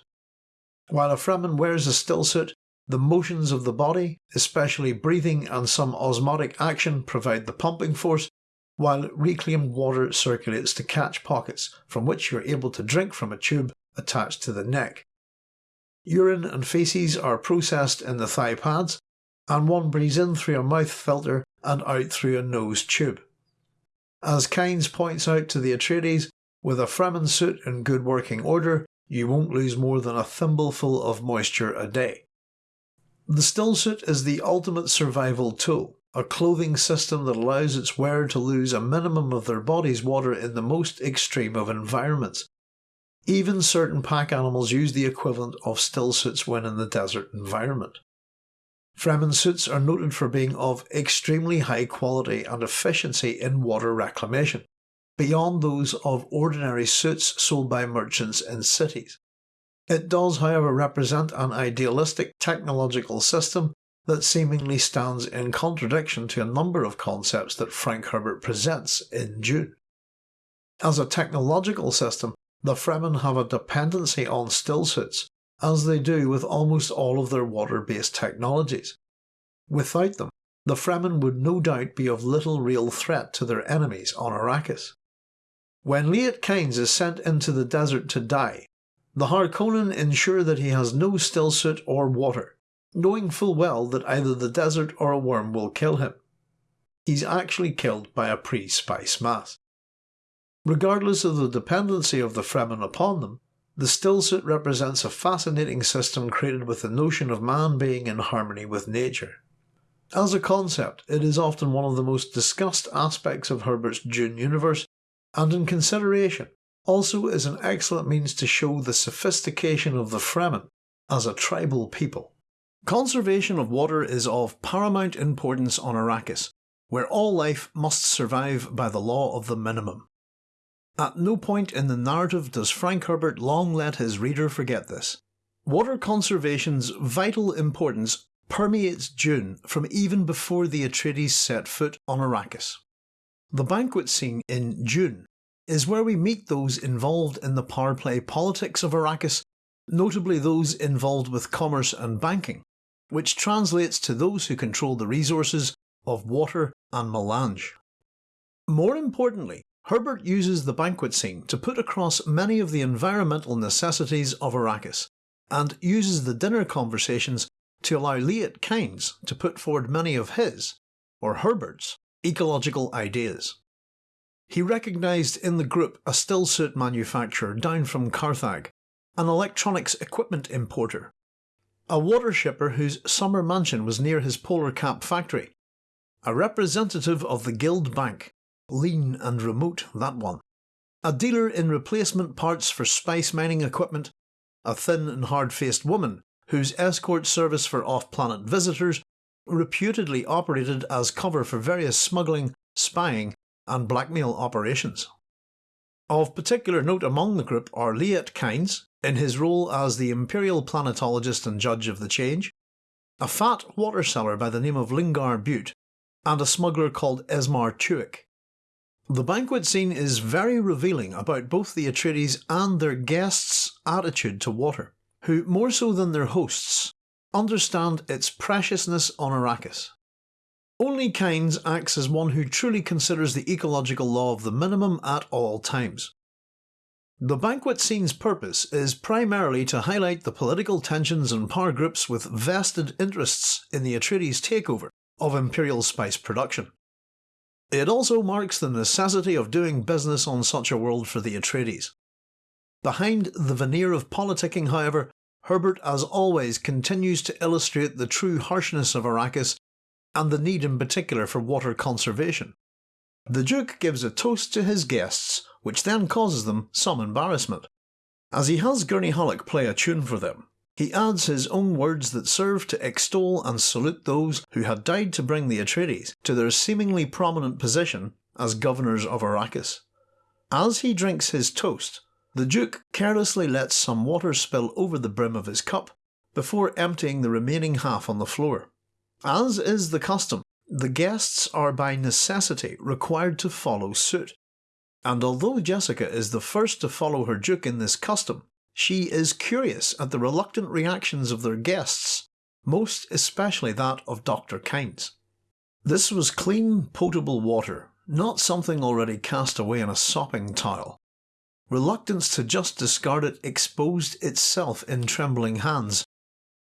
While a Fremen wears a stillsuit, the motions of the body, especially breathing and some osmotic action, provide the pumping force, while reclaimed water circulates to catch pockets from which you are able to drink from a tube attached to the neck. Urine and faeces are processed in the thigh pads, and one breathes in through a mouth filter and out through a nose tube. As Kynes points out to the Atreides, with a Fremen suit in good working order, you won't lose more than a thimbleful of moisture a day. The stillsuit is the ultimate survival tool, a clothing system that allows its wearer to lose a minimum of their body's water in the most extreme of environments. Even certain pack animals use the equivalent of still suits when in the desert environment. Fremen suits are noted for being of extremely high quality and efficiency in water reclamation beyond those of ordinary suits sold by merchants in cities. It does, however, represent an idealistic technological system that seemingly stands in contradiction to a number of concepts that Frank Herbert presents in Dune. As a technological system, the Fremen have a dependency on stillsuits, as they do with almost all of their water-based technologies. Without them, the Fremen would no doubt be of little real threat to their enemies on Arrakis. When Liet Kynes is sent into the desert to die, the Harkonnen ensure that he has no stillsuit or water, knowing full well that either the desert or a worm will kill him. He's actually killed by a pre-spice mass. Regardless of the dependency of the Fremen upon them, the stillsuit represents a fascinating system created with the notion of man being in harmony with nature. As a concept, it is often one of the most discussed aspects of Herbert's Dune universe and in consideration also is an excellent means to show the sophistication of the Fremen as a tribal people. Conservation of water is of paramount importance on Arrakis, where all life must survive by the law of the minimum. At no point in the narrative does Frank Herbert long let his reader forget this. Water conservation's vital importance permeates Dune from even before the Atreides set foot on Arrakis. The banquet scene in Dune is where we meet those involved in the power play politics of Arrakis, notably those involved with commerce and banking, which translates to those who control the resources of water and melange. More importantly, Herbert uses the banquet scene to put across many of the environmental necessities of Arrakis, and uses the dinner conversations to allow Liet Kynes to put forward many of his, or Herbert's, ecological ideas. He recognised in the group a stillsuit manufacturer down from Carthag, an electronics equipment importer, a water shipper whose summer mansion was near his polar cap factory, a representative of the Guild Bank, lean and remote that one, a dealer in replacement parts for spice mining equipment, a thin and hard-faced woman whose escort service for off-planet visitors reputedly operated as cover for various smuggling, spying and blackmail operations. Of particular note among the group are Liet Kynes, in his role as the Imperial Planetologist and Judge of the Change, a fat water seller by the name of Lingar Bewt, and a smuggler called Esmar Tuek. The banquet scene is very revealing about both the Atreides and their guests' attitude to water, who, more so than their hosts, understand its preciousness on Arrakis. Only Kynes acts as one who truly considers the ecological law of the minimum at all times. The banquet scene's purpose is primarily to highlight the political tensions and power groups with vested interests in the Atreides takeover of Imperial spice production. It also marks the necessity of doing business on such a world for the Atreides. Behind the veneer of politicking, however, Herbert as always continues to illustrate the true harshness of Arrakis and the need in particular for water conservation. The Duke gives a toast to his guests, which then causes them some embarrassment. As he has Gurney Halleck play a tune for them, he adds his own words that serve to extol and salute those who had died to bring the Atreides to their seemingly prominent position as governors of Arrakis. As he drinks his toast, the Duke carelessly lets some water spill over the brim of his cup before emptying the remaining half on the floor. As is the custom, the guests are by necessity required to follow suit, and although Jessica is the first to follow her Duke in this custom, she is curious at the reluctant reactions of their guests, most especially that of Dr. Kynes. This was clean, potable water, not something already cast away in a sopping towel. Reluctance to just discard it exposed itself in trembling hands.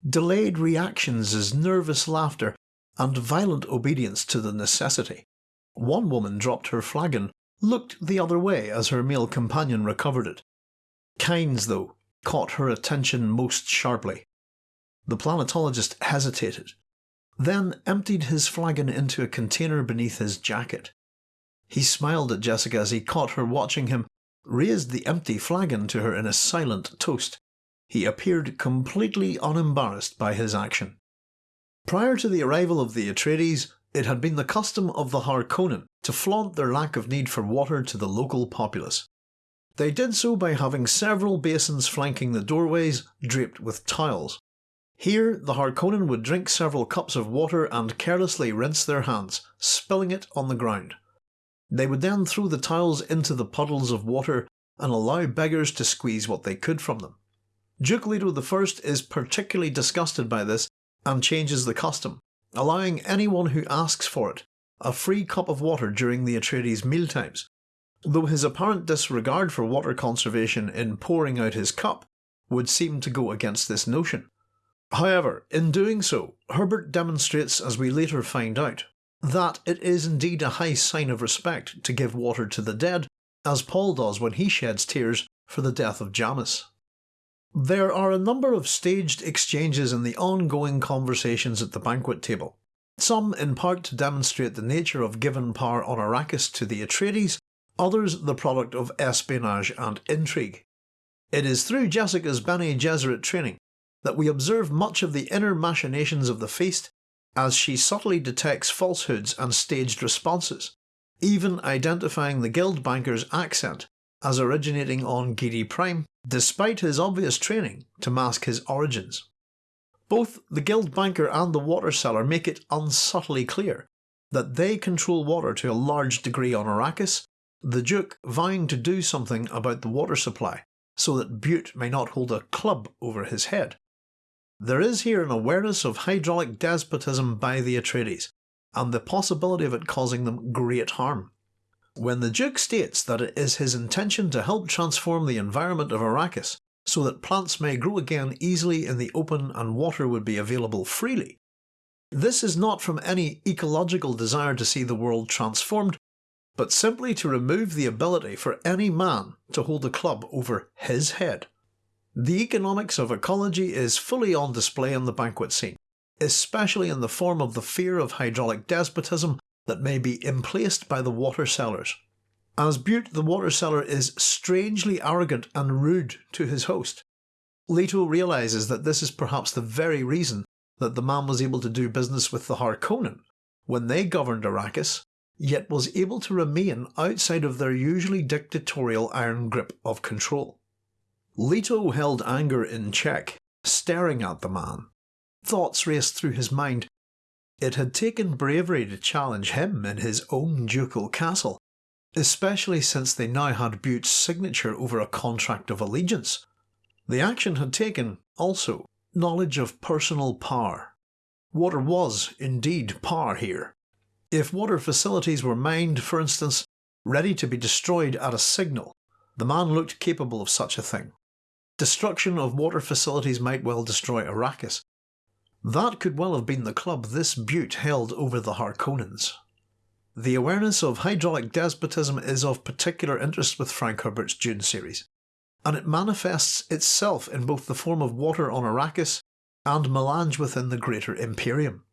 Delayed reactions as nervous laughter and violent obedience to the necessity. One woman dropped her flagon, looked the other way as her male companion recovered it. Kynes, though, caught her attention most sharply. The planetologist hesitated, then emptied his flagon into a container beneath his jacket. He smiled at Jessica as he caught her watching him raised the empty flagon to her in a silent toast. He appeared completely unembarrassed by his action. Prior to the arrival of the Atreides, it had been the custom of the Harkonnen to flaunt their lack of need for water to the local populace. They did so by having several basins flanking the doorways draped with tiles. Here, the Harkonnen would drink several cups of water and carelessly rinse their hands, spilling it on the ground. They would then throw the tiles into the puddles of water and allow beggars to squeeze what they could from them. Duke Leto I is particularly disgusted by this and changes the custom, allowing anyone who asks for it a free cup of water during the Atreides mealtimes, though his apparent disregard for water conservation in pouring out his cup would seem to go against this notion. However, in doing so, Herbert demonstrates, as we later find out, that it is indeed a high sign of respect to give water to the dead, as Paul does when he sheds tears for the death of Jamis. There are a number of staged exchanges in the ongoing conversations at the banquet table, some in part to demonstrate the nature of given power on Arrakis to the Atreides, others the product of espionage and intrigue. It is through Jessica's Bene Gesserit training that we observe much of the inner machinations of the feast as she subtly detects falsehoods and staged responses, even identifying the guild banker's accent as originating on Giedi Prime, despite his obvious training to mask his origins. Both the guild banker and the water seller make it unsubtly clear that they control water to a large degree on Arrakis, the Duke vowing to do something about the water supply so that Bewt may not hold a club over his head. There is here an awareness of hydraulic despotism by the Atreides, and the possibility of it causing them great harm. When the Duke states that it is his intention to help transform the environment of Arrakis so that plants may grow again easily in the open and water would be available freely, this is not from any ecological desire to see the world transformed, but simply to remove the ability for any man to hold a club over his head. The economics of ecology is fully on display in the banquet scene, especially in the form of the fear of hydraulic despotism that may be emplaced by the water sellers. as Bewt the water seller is strangely arrogant and rude to his host. Leto realises that this is perhaps the very reason that the man was able to do business with the Harkonnen when they governed Arrakis, yet was able to remain outside of their usually dictatorial iron grip of control. Leto held anger in check, staring at the man. Thoughts raced through his mind. It had taken bravery to challenge him in his own ducal castle, especially since they now had Bewt's signature over a contract of allegiance. The action had taken, also, knowledge of personal power. Water was, indeed, power here. If water facilities were mined, for instance, ready to be destroyed at a signal, the man looked capable of such a thing. Destruction of water facilities might well destroy Arrakis. That could well have been the club this Bewt held over the Harkonnens. The awareness of hydraulic despotism is of particular interest with Frank Herbert's Dune series, and it manifests itself in both the form of water on Arrakis and melange within the greater Imperium.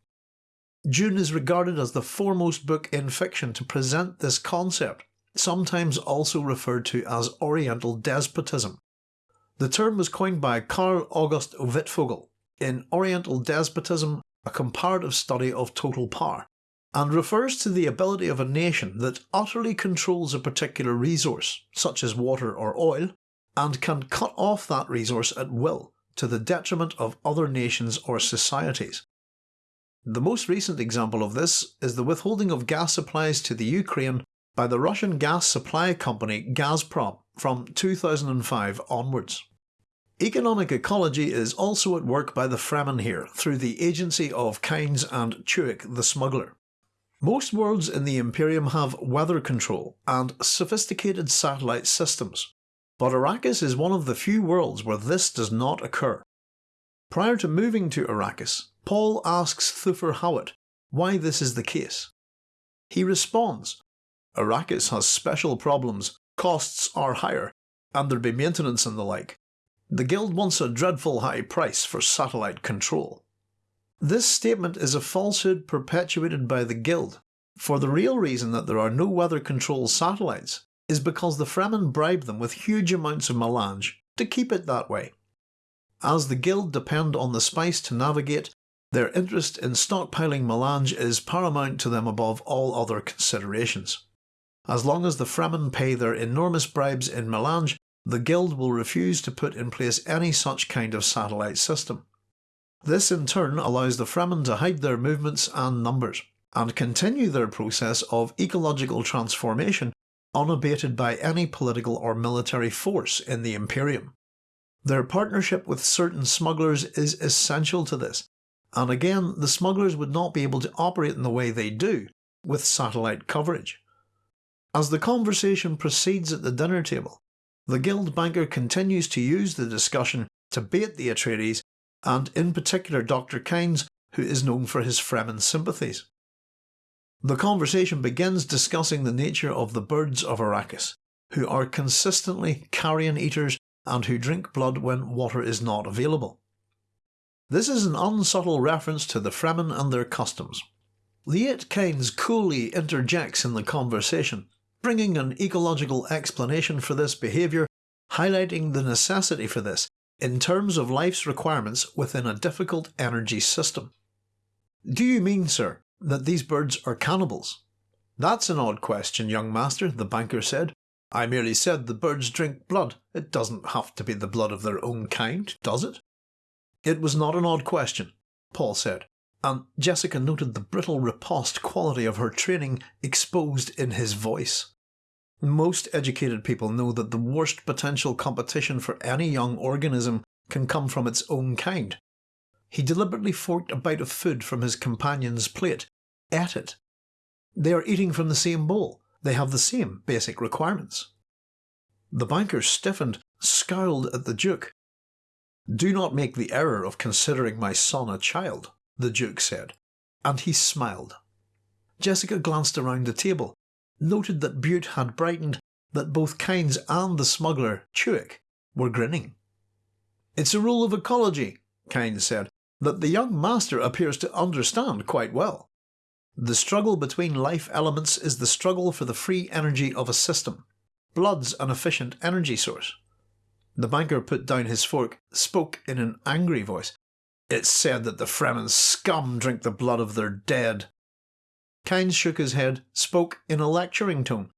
Dune is regarded as the foremost book in fiction to present this concept, sometimes also referred to as Oriental despotism. The term was coined by Karl August Wittfogel in Oriental Despotism, a comparative study of total power, and refers to the ability of a nation that utterly controls a particular resource, such as water or oil, and can cut off that resource at will to the detriment of other nations or societies. The most recent example of this is the withholding of gas supplies to the Ukraine by the Russian gas supply company Gazprom from 2005 onwards. Economic ecology is also at work by the Fremen here through the agency of Kynes and Tuek the smuggler. Most worlds in the Imperium have weather control and sophisticated satellite systems, but Arrakis is one of the few worlds where this does not occur. Prior to moving to Arrakis, Paul asks Thufir Hawat why this is the case. He responds, Arrakis has special problems, costs are higher, and there be maintenance and the like. The Guild wants a dreadful high price for satellite control. This statement is a falsehood perpetuated by the Guild, for the real reason that there are no weather control satellites is because the Fremen bribe them with huge amounts of melange to keep it that way. As the Guild depend on the spice to navigate, their interest in stockpiling melange is paramount to them above all other considerations. As long as the Fremen pay their enormous bribes in melange, the Guild will refuse to put in place any such kind of satellite system. This in turn allows the Fremen to hide their movements and numbers, and continue their process of ecological transformation unabated by any political or military force in the Imperium. Their partnership with certain smugglers is essential to this, and again the smugglers would not be able to operate in the way they do with satellite coverage. As the conversation proceeds at the dinner table, the guild banker continues to use the discussion to bait the Atreides, and in particular Dr. Kynes, who is known for his Fremen sympathies. The conversation begins discussing the nature of the birds of Arrakis, who are consistently carrion eaters and who drink blood when water is not available. This is an unsubtle reference to the Fremen and their customs. Liet Kynes coolly interjects in the conversation, bringing an ecological explanation for this behaviour, highlighting the necessity for this in terms of life's requirements within a difficult energy system. Do you mean, sir, that these birds are cannibals? That's an odd question, young master, the banker said. I merely said the birds drink blood. It doesn't have to be the blood of their own kind, does it? It was not an odd question, Paul said, and Jessica noted the brittle riposte quality of her training exposed in his voice. Most educated people know that the worst potential competition for any young organism can come from its own kind. He deliberately forked a bite of food from his companion's plate, ate it. They are eating from the same bowl. They have the same basic requirements. The banker stiffened, scowled at the Duke. Do not make the error of considering my son a child, the Duke said, and he smiled. Jessica glanced around the table noted that Bewt had brightened, that both Kynes and the smuggler, Tuek, were grinning. It's a rule of ecology, Kynes said, that the young master appears to understand quite well. The struggle between life elements is the struggle for the free energy of a system. Blood's an efficient energy source. The banker put down his fork, spoke in an angry voice. It's said that the Fremen scum drink the blood of their dead. Kynes shook his head, spoke in a lecturing tone.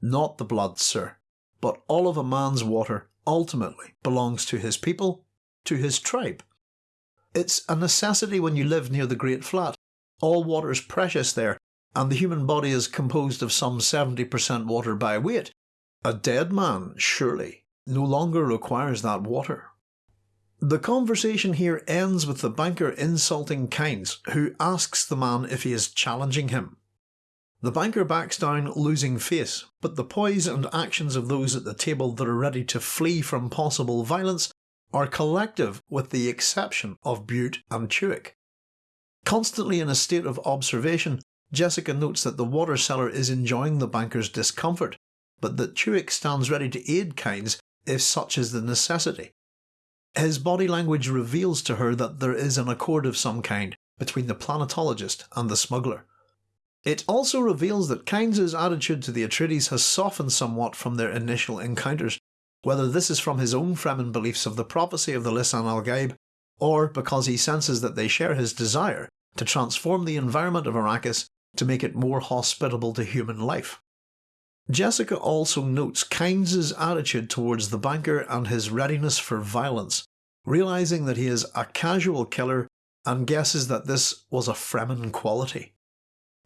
Not the blood, sir, but all of a man's water ultimately belongs to his people, to his tribe. It's a necessity when you live near the Great Flat. All water is precious there, and the human body is composed of some 70% water by weight. A dead man, surely, no longer requires that water. The conversation here ends with the banker insulting Kynes, who asks the man if he is challenging him. The banker backs down, losing face, but the poise and actions of those at the table that are ready to flee from possible violence are collective with the exception of Bewt and Tuek. Constantly in a state of observation, Jessica notes that the water seller is enjoying the banker's discomfort, but that Tuek stands ready to aid Kynes if such is the necessity. His body language reveals to her that there is an accord of some kind between the planetologist and the smuggler. It also reveals that Kynes' attitude to the Atreides has softened somewhat from their initial encounters, whether this is from his own Fremen beliefs of the prophecy of the Lisan al Gaib, or because he senses that they share his desire to transform the environment of Arrakis to make it more hospitable to human life. Jessica also notes Kynes' attitude towards the banker and his readiness for violence, realising that he is a casual killer and guesses that this was a Fremen quality.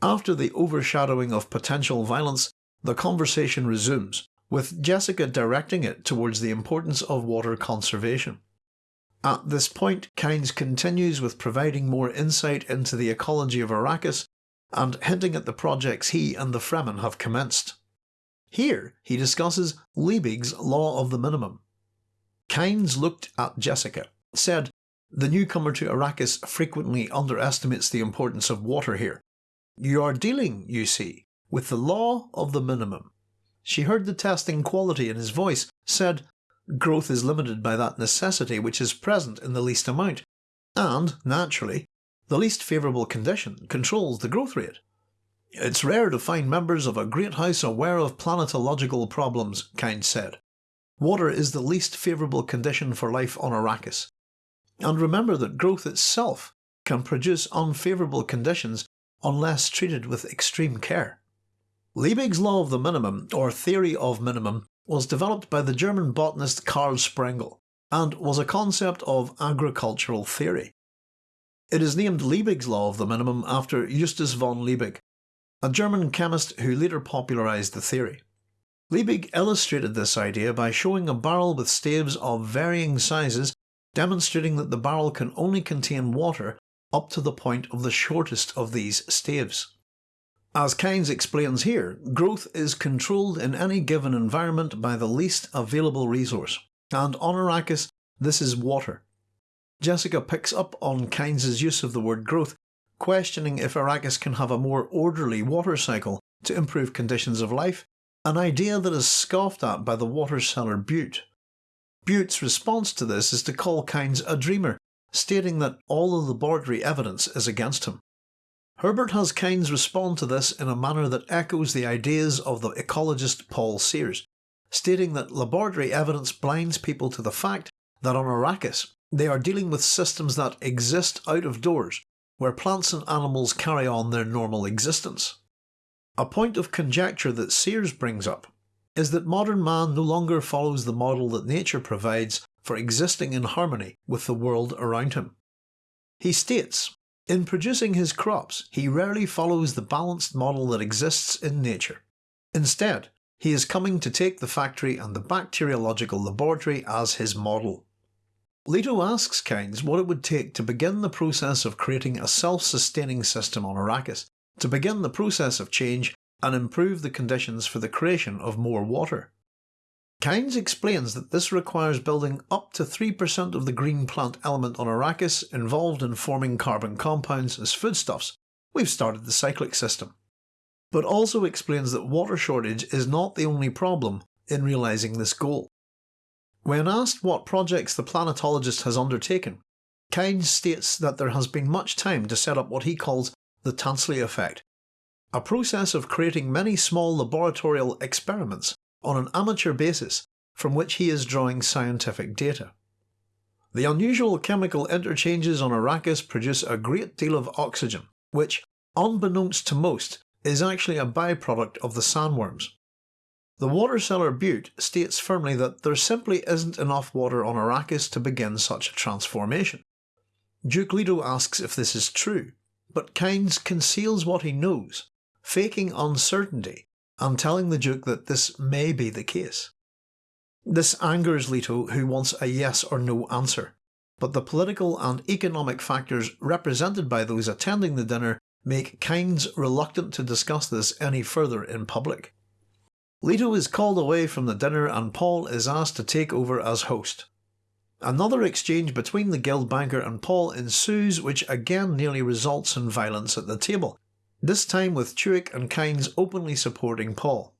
After the overshadowing of potential violence, the conversation resumes, with Jessica directing it towards the importance of water conservation. At this point, Kynes continues with providing more insight into the ecology of Arrakis and hinting at the projects he and the Fremen have commenced. Here, he discusses Liebig's Law of the Minimum. Kynes looked at Jessica, said, The newcomer to Arrakis frequently underestimates the importance of water here. You are dealing, you see, with the law of the minimum. She heard the testing quality in his voice, said, Growth is limited by that necessity which is present in the least amount, and, naturally, the least favourable condition controls the growth rate. It's rare to find members of a great house aware of planetological problems, Kynes said. Water is the least favourable condition for life on Arrakis. And remember that growth itself can produce unfavourable conditions unless treated with extreme care. Liebig's law of the minimum, or theory of minimum, was developed by the German botanist Karl Sprengel, and was a concept of agricultural theory. It is named Liebig's law of the minimum after Justus von Liebig, a German chemist who later popularised the theory. Liebig illustrated this idea by showing a barrel with staves of varying sizes, demonstrating that the barrel can only contain water up to the point of the shortest of these staves. As Kynes explains here, growth is controlled in any given environment by the least available resource, and on Arrakis this is water. Jessica picks up on Kynes' use of the word growth questioning if Arrakis can have a more orderly water cycle to improve conditions of life, an idea that is scoffed at by the water seller Bewt. Bewt's response to this is to call Kynes a dreamer, stating that all the laboratory evidence is against him. Herbert has Kynes respond to this in a manner that echoes the ideas of the ecologist Paul Sears, stating that laboratory evidence blinds people to the fact that on Arrakis they are dealing with systems that exist out of doors where plants and animals carry on their normal existence. A point of conjecture that Sears brings up is that modern man no longer follows the model that nature provides for existing in harmony with the world around him. He states, in producing his crops, he rarely follows the balanced model that exists in nature. Instead, he is coming to take the factory and the bacteriological laboratory as his model. Leto asks Kynes what it would take to begin the process of creating a self-sustaining system on Arrakis, to begin the process of change and improve the conditions for the creation of more water. Kynes explains that this requires building up to 3% of the green plant element on Arrakis involved in forming carbon compounds as foodstuffs. We've started the cyclic system. But also explains that water shortage is not the only problem in realising this goal. When asked what projects the planetologist has undertaken, Kynes states that there has been much time to set up what he calls the Tansley effect, a process of creating many small laboratorial experiments on an amateur basis from which he is drawing scientific data. The unusual chemical interchanges on Arrakis produce a great deal of oxygen, which, unbeknownst to most, is actually a byproduct of the sandworms. The water seller Bewt states firmly that there simply isn't enough water on Arrakis to begin such a transformation. Duke Leto asks if this is true, but Kynes conceals what he knows, faking uncertainty and telling the Duke that this may be the case. This angers Leto, who wants a yes or no answer, but the political and economic factors represented by those attending the dinner make Kynes reluctant to discuss this any further in public. Leto is called away from the dinner and Paul is asked to take over as host. Another exchange between the guild banker and Paul ensues which again nearly results in violence at the table, this time with Tuek and Kynes openly supporting Paul.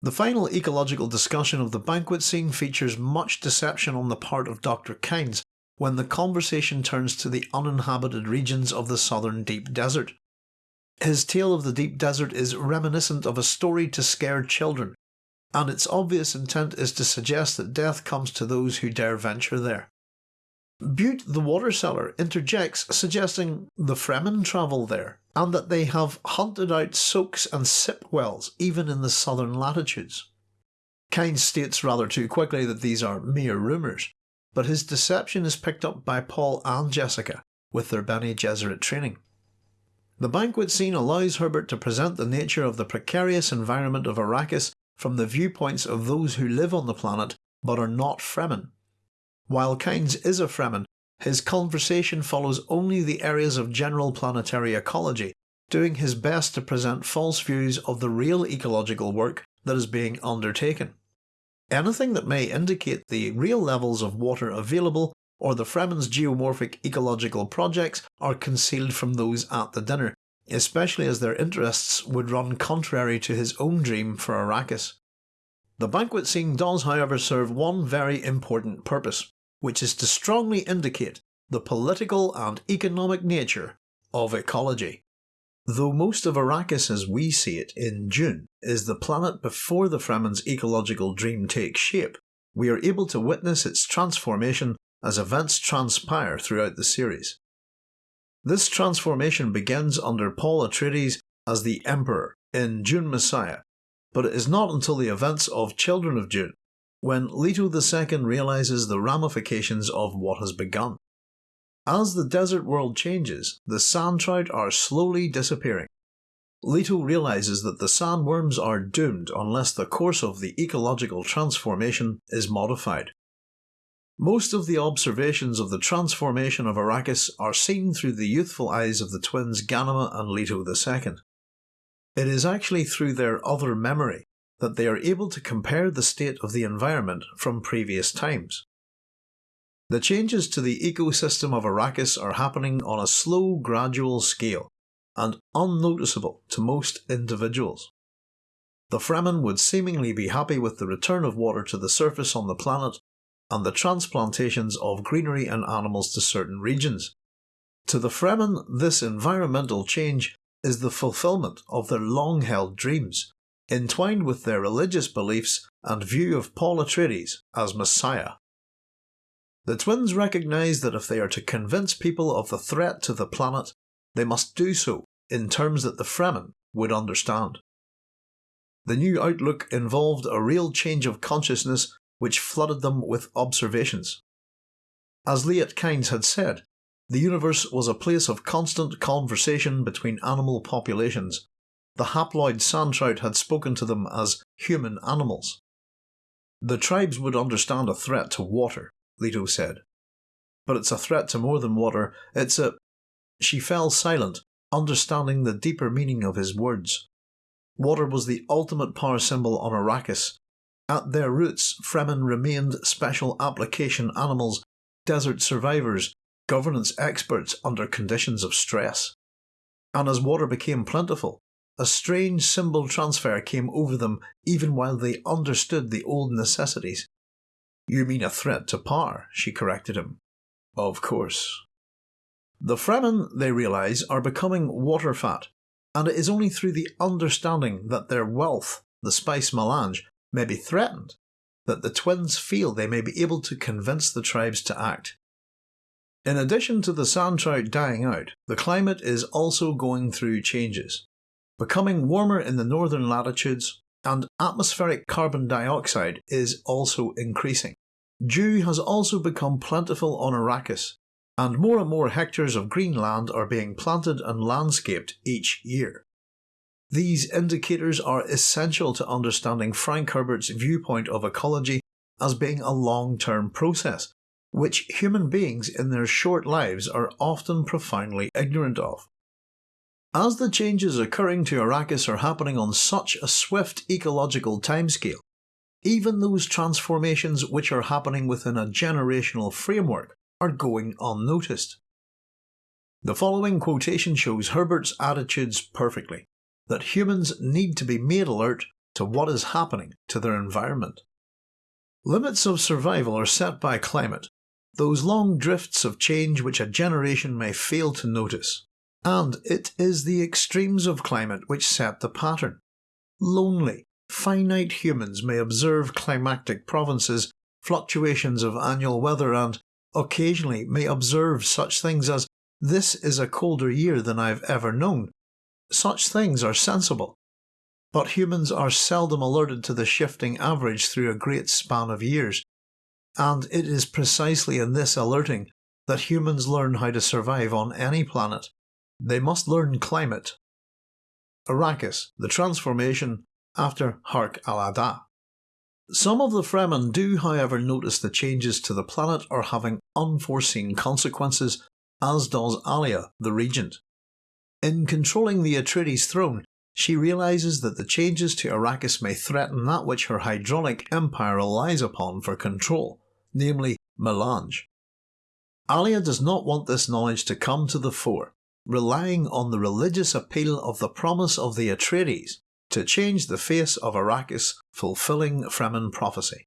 The final ecological discussion of the banquet scene features much deception on the part of Dr. Kynes when the conversation turns to the uninhabited regions of the southern deep desert. His tale of the deep desert is reminiscent of a story to scare children, and its obvious intent is to suggest that death comes to those who dare venture there. Bewt the water seller interjects suggesting the Fremen travel there and that they have hunted out soaks and sip wells even in the southern latitudes. Kynes states rather too quickly that these are mere rumours, but his deception is picked up by Paul and Jessica with their Bene Gesserit training. The banquet scene allows Herbert to present the nature of the precarious environment of Arrakis from the viewpoints of those who live on the planet but are not Fremen. While Kynes is a Fremen, his conversation follows only the areas of general planetary ecology, doing his best to present false views of the real ecological work that is being undertaken. Anything that may indicate the real levels of water available or the Fremen's geomorphic ecological projects are concealed from those at the dinner, especially as their interests would run contrary to his own dream for Arrakis. The banquet scene does however serve one very important purpose which is to strongly indicate the political and economic nature of ecology. Though most of Arrakis as we see it in Dune is the planet before the Fremen's ecological dream takes shape, we are able to witness its transformation as events transpire throughout the series. This transformation begins under Paul Atreides as the Emperor in Dune Messiah, but it is not until the events of Children of Dune when Leto II realizes the ramifications of what has begun. As the desert world changes, the sand trout are slowly disappearing. Leto realizes that the sandworms are doomed unless the course of the ecological transformation is modified. Most of the observations of the transformation of Arrakis are seen through the youthful eyes of the twins Ghanima and Leto II. It is actually through their other memory that they are able to compare the state of the environment from previous times. The changes to the ecosystem of Arrakis are happening on a slow, gradual scale, and unnoticeable to most individuals. The Fremen would seemingly be happy with the return of water to the surface on the planet and the transplantations of greenery and animals to certain regions. To the Fremen, this environmental change is the fulfillment of their long held dreams entwined with their religious beliefs and view of Paul Atreides as Messiah. The twins recognise that if they are to convince people of the threat to the planet, they must do so in terms that the Fremen would understand. The new outlook involved a real change of consciousness which flooded them with observations. As Liet Kynes had said, the universe was a place of constant conversation between animal populations, the haploid sand trout had spoken to them as human animals. The tribes would understand a threat to water, Leto said. But it's a threat to more than water, it's a. She fell silent, understanding the deeper meaning of his words. Water was the ultimate power symbol on Arrakis. At their roots, Fremen remained special application animals, desert survivors, governance experts under conditions of stress. And as water became plentiful, a strange symbol transfer came over them even while they understood the old necessities. You mean a threat to power, she corrected him. Of course. The Fremen, they realise, are becoming water fat, and it is only through the understanding that their wealth, the spice melange, may be threatened that the twins feel they may be able to convince the tribes to act. In addition to the sand trout dying out, the climate is also going through changes, becoming warmer in the northern latitudes, and atmospheric carbon dioxide is also increasing. Dew has also become plentiful on Arrakis, and more and more hectares of green land are being planted and landscaped each year. These indicators are essential to understanding Frank Herbert's viewpoint of ecology as being a long term process, which human beings in their short lives are often profoundly ignorant of. As the changes occurring to Arrakis are happening on such a swift ecological timescale, even those transformations which are happening within a generational framework are going unnoticed. The following quotation shows Herbert's attitudes perfectly that humans need to be made alert to what is happening to their environment. Limits of survival are set by climate, those long drifts of change which a generation may fail to notice. And it is the extremes of climate which set the pattern. Lonely, finite humans may observe climactic provinces, fluctuations of annual weather, and occasionally may observe such things as this is a colder year than I've ever known, such things are sensible. But humans are seldom alerted to the shifting average through a great span of years, and it is precisely in this alerting that humans learn how to survive on any planet. They must learn climate. Arrakis, the transformation after Hark al-Ada. Some of the Fremen do however notice the changes to the planet are having unforeseen consequences, as does Alia, the regent. In controlling the Atreides throne, she realises that the changes to Arrakis may threaten that which her hydraulic empire relies upon for control, namely melange. Alia does not want this knowledge to come to the fore, relying on the religious appeal of the promise of the Atreides to change the face of Arrakis, fulfilling Fremen prophecy.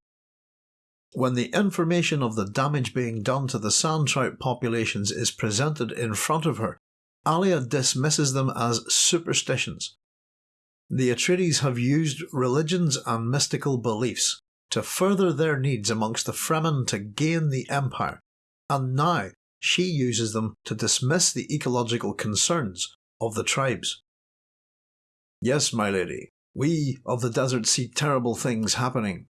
When the information of the damage being done to the sand trout populations is presented in front of her, Alia dismisses them as superstitions. The Atreides have used religions and mystical beliefs to further their needs amongst the Fremen to gain the Empire, and now she uses them to dismiss the ecological concerns of the tribes. Yes, my lady, we of the desert see terrible things happening.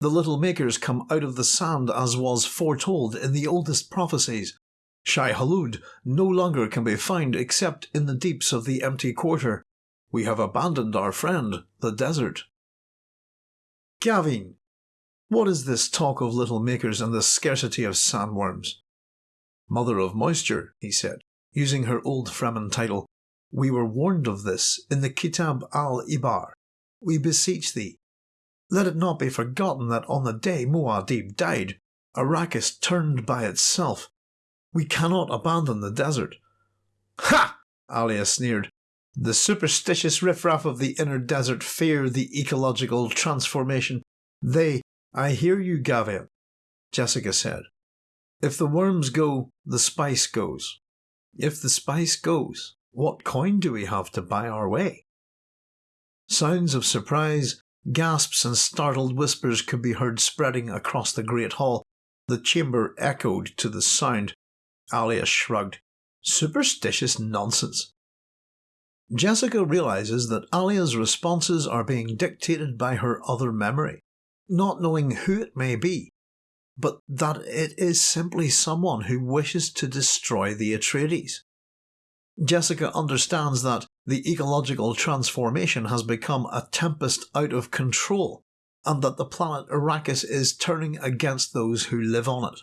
The little makers come out of the sand as was foretold in the oldest prophecies, Shai Hulud no longer can be found except in the deeps of the empty quarter. We have abandoned our friend, the desert. Gavin, what is this talk of little makers and the scarcity of sandworms? Mother of moisture, he said, using her old Fremen title. We were warned of this in the Kitab al-Ibar. We beseech thee, let it not be forgotten that on the day Muad'Dib died, Arrakis turned by itself we cannot abandon the desert. Ha! Alia sneered. The superstitious riffraff of the inner desert fear the ecological transformation. They, I hear you, Gavin, Jessica said. If the worms go, the spice goes. If the spice goes, what coin do we have to buy our way? Sounds of surprise, gasps, and startled whispers could be heard spreading across the great hall. The chamber echoed to the sound. Alia shrugged. Superstitious nonsense. Jessica realizes that Alia's responses are being dictated by her other memory, not knowing who it may be, but that it is simply someone who wishes to destroy the Atreides. Jessica understands that the ecological transformation has become a tempest out of control, and that the planet Arrakis is turning against those who live on it.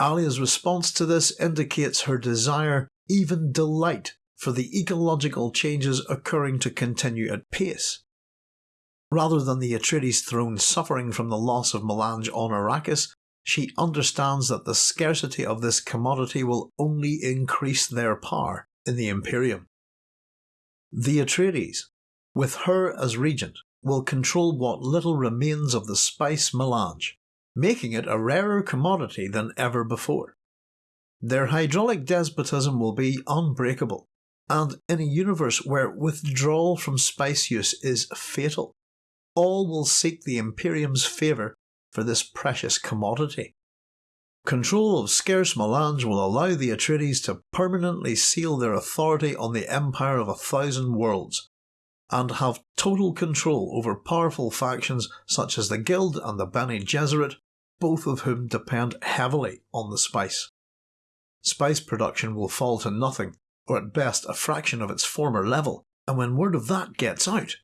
Alia's response to this indicates her desire, even delight, for the ecological changes occurring to continue at pace. Rather than the Atreides throne suffering from the loss of melange on Arrakis, she understands that the scarcity of this commodity will only increase their power in the Imperium. The Atreides, with her as regent, will control what little remains of the spice melange, making it a rarer commodity than ever before. Their hydraulic despotism will be unbreakable, and in a universe where withdrawal from spice use is fatal, all will seek the Imperium's favour for this precious commodity. Control of scarce melange will allow the Atreides to permanently seal their authority on the empire of a thousand worlds, and have total control over powerful factions such as the Guild and the Bene Gesserit, both of whom depend heavily on the spice. Spice production will fall to nothing, or at best a fraction of its former level, and when word of that gets out,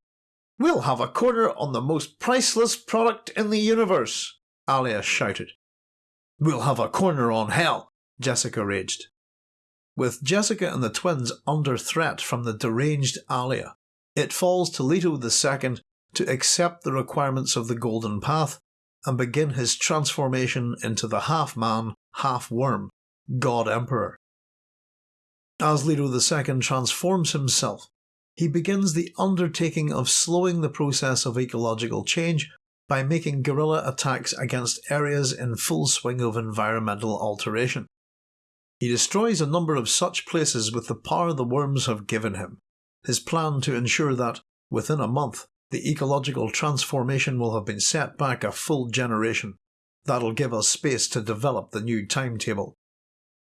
We'll have a corner on the most priceless product in the universe, Alia shouted. We'll have a corner on hell, Jessica raged. With Jessica and the twins under threat from the deranged Alia, it falls to Leto II to accept the requirements of the Golden Path and begin his transformation into the half man, half worm, God Emperor. As Leto II transforms himself, he begins the undertaking of slowing the process of ecological change by making guerrilla attacks against areas in full swing of environmental alteration. He destroys a number of such places with the power the worms have given him, his plan to ensure that, within a month, the ecological transformation will have been set back a full generation. That'll give us space to develop the new timetable.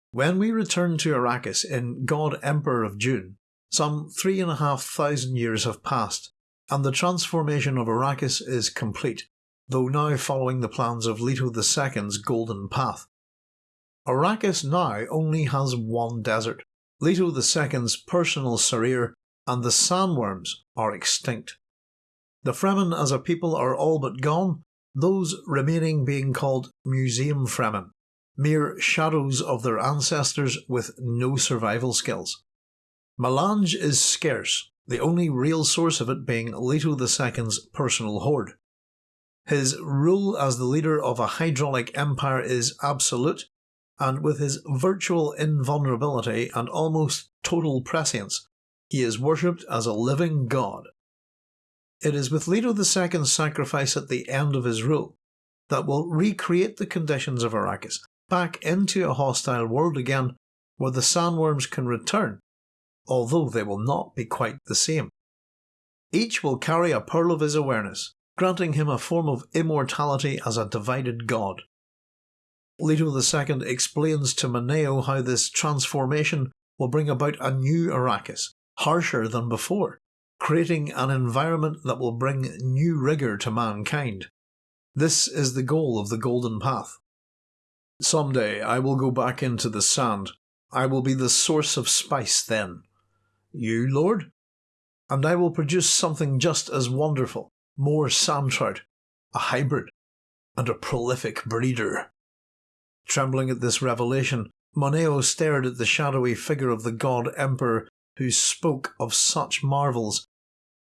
When we return to Arrakis in God Emperor of Dune, some three and a half thousand years have passed, and the transformation of Arrakis is complete, though now following the plans of Leto II's Golden Path. Arrakis now only has one desert. Leto II's personal Sareer and the sandworms are extinct. The Fremen as a people are all but gone, those remaining being called Museum Fremen, mere shadows of their ancestors with no survival skills. Melange is scarce, the only real source of it being Leto II's personal hoard. His rule as the leader of a hydraulic empire is absolute, and with his virtual invulnerability and almost total prescience, he is worshipped as a living god. It is with Leto II's sacrifice at the end of his rule that will recreate the conditions of Arrakis back into a hostile world again where the sandworms can return although they will not be quite the same. Each will carry a pearl of his awareness, granting him a form of immortality as a divided god. Leto II explains to Moneo how this transformation will bring about a new Arrakis, harsher than before, creating an environment that will bring new rigour to mankind. This is the goal of the Golden Path. Someday I will go back into the sand. I will be the source of spice then. You, Lord? And I will produce something just as wonderful, more sand trout, a hybrid, and a prolific breeder. Trembling at this revelation, Moneo stared at the shadowy figure of the god emperor who spoke of such marvels.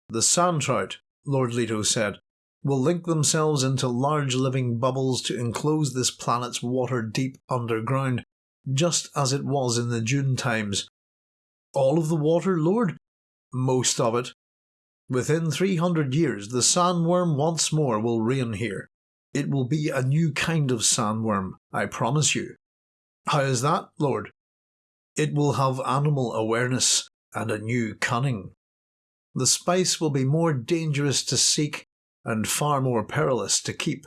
The sand trout, Lord Leto said, will link themselves into large living bubbles to enclose this planet's water deep underground, just as it was in the Dune times all of the water, Lord? Most of it. Within three hundred years, the sandworm once more will reign here. It will be a new kind of sandworm, I promise you. How is that, Lord? It will have animal awareness and a new cunning. The spice will be more dangerous to seek and far more perilous to keep.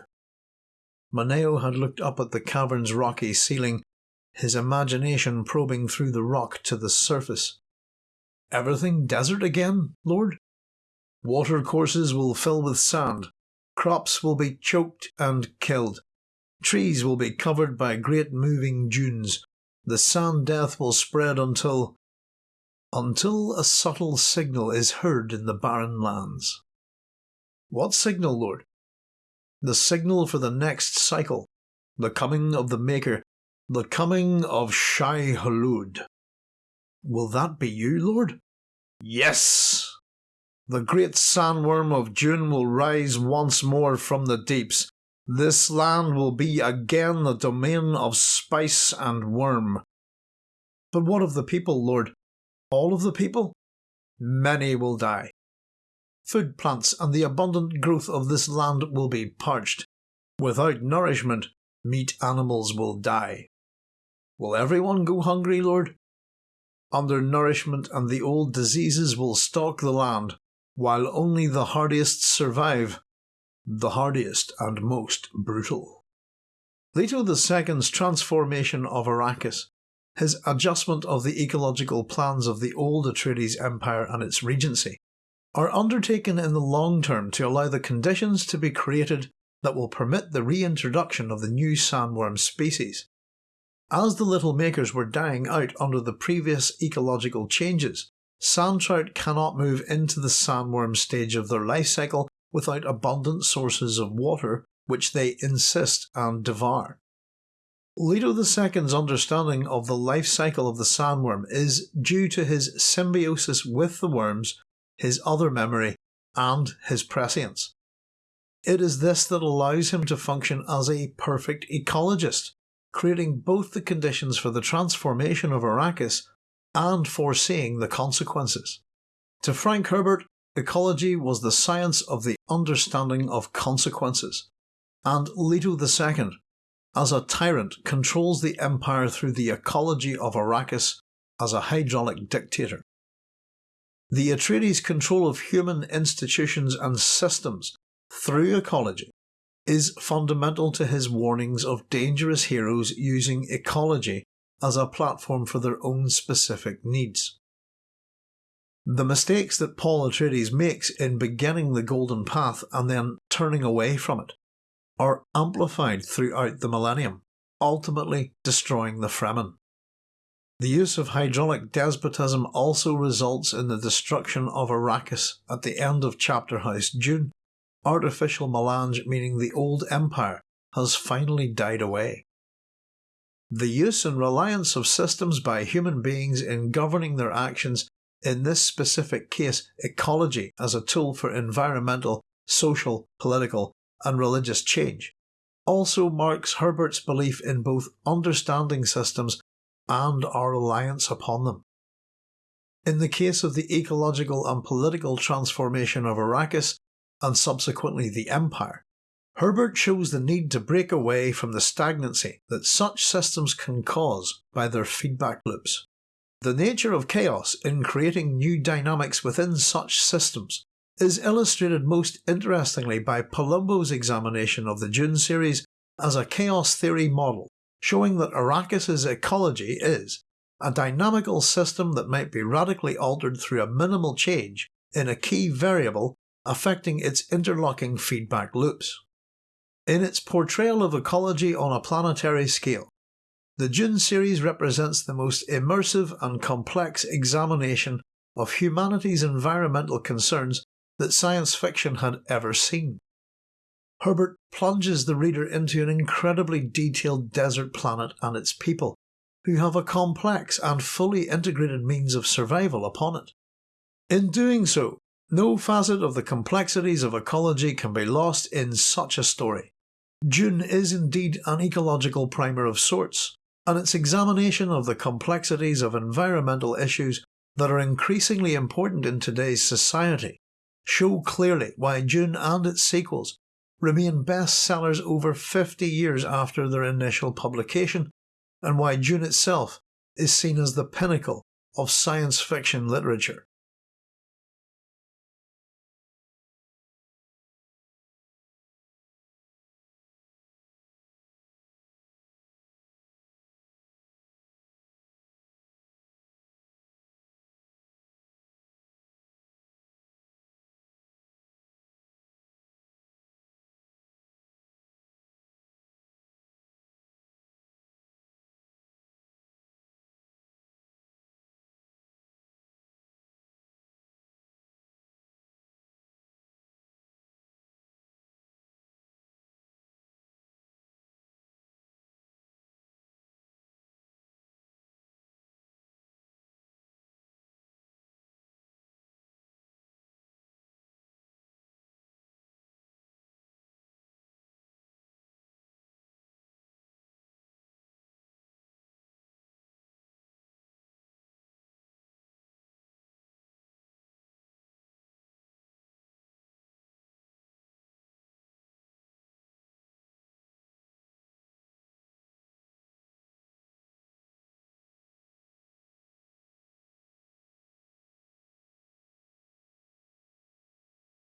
Moneo had looked up at the cavern's rocky ceiling his imagination probing through the rock to the surface. Everything desert again, Lord? Water courses will fill with sand, crops will be choked and killed, trees will be covered by great moving dunes, the sand death will spread until. Until a subtle signal is heard in the barren lands. What signal, Lord? The signal for the next cycle, the coming of the Maker the coming of Shai Hulud. Will that be you, Lord? Yes! The great sandworm of Dune will rise once more from the deeps. This land will be again the domain of spice and worm. But what of the people, Lord? All of the people? Many will die. Food plants and the abundant growth of this land will be parched. Without nourishment, meat animals will die. Will everyone go hungry, Lord? undernourishment and the old diseases will stalk the land, while only the hardiest survive, the hardiest and most brutal. Leto II's transformation of Arrakis, his adjustment of the ecological plans of the old Atreides Empire and its regency, are undertaken in the long term to allow the conditions to be created that will permit the reintroduction of the new sandworm species. As the little makers were dying out under the previous ecological changes, sand trout cannot move into the sandworm stage of their life cycle without abundant sources of water which they insist and devour. Leto II's understanding of the life cycle of the sandworm is due to his symbiosis with the worms, his other memory, and his prescience. It is this that allows him to function as a perfect ecologist, creating both the conditions for the transformation of Arrakis and foreseeing the consequences. To Frank Herbert, ecology was the science of the understanding of consequences, and Leto II, as a tyrant, controls the empire through the ecology of Arrakis as a hydraulic dictator. The Atreides' control of human institutions and systems through ecology is fundamental to his warnings of dangerous heroes using ecology as a platform for their own specific needs. The mistakes that Paul Atreides makes in beginning the Golden Path and then turning away from it are amplified throughout the millennium, ultimately destroying the Fremen. The use of hydraulic despotism also results in the destruction of Arrakis at the end of Chapter House Dune, artificial melange meaning the old empire has finally died away. The use and reliance of systems by human beings in governing their actions, in this specific case ecology as a tool for environmental, social, political and religious change, also marks Herbert's belief in both understanding systems and our reliance upon them. In the case of the ecological and political transformation of Arrakis, and subsequently the Empire, Herbert shows the need to break away from the stagnancy that such systems can cause by their feedback loops. The nature of chaos in creating new dynamics within such systems is illustrated most interestingly by Palumbo's examination of the Dune series as a chaos theory model, showing that Arrakis's ecology is a dynamical system that might be radically altered through a minimal change in a key variable affecting its interlocking feedback loops. In its portrayal of ecology on a planetary scale, the Dune series represents the most immersive and complex examination of humanity's environmental concerns that science fiction had ever seen. Herbert plunges the reader into an incredibly detailed desert planet and its people, who have a complex and fully integrated means of survival upon it. In doing so, no facet of the complexities of ecology can be lost in such a story. Dune is indeed an ecological primer of sorts, and its examination of the complexities of environmental issues that are increasingly important in today's society show clearly why Dune and its sequels remain bestsellers over 50 years after their initial publication, and why Dune itself is seen as the pinnacle of science fiction literature.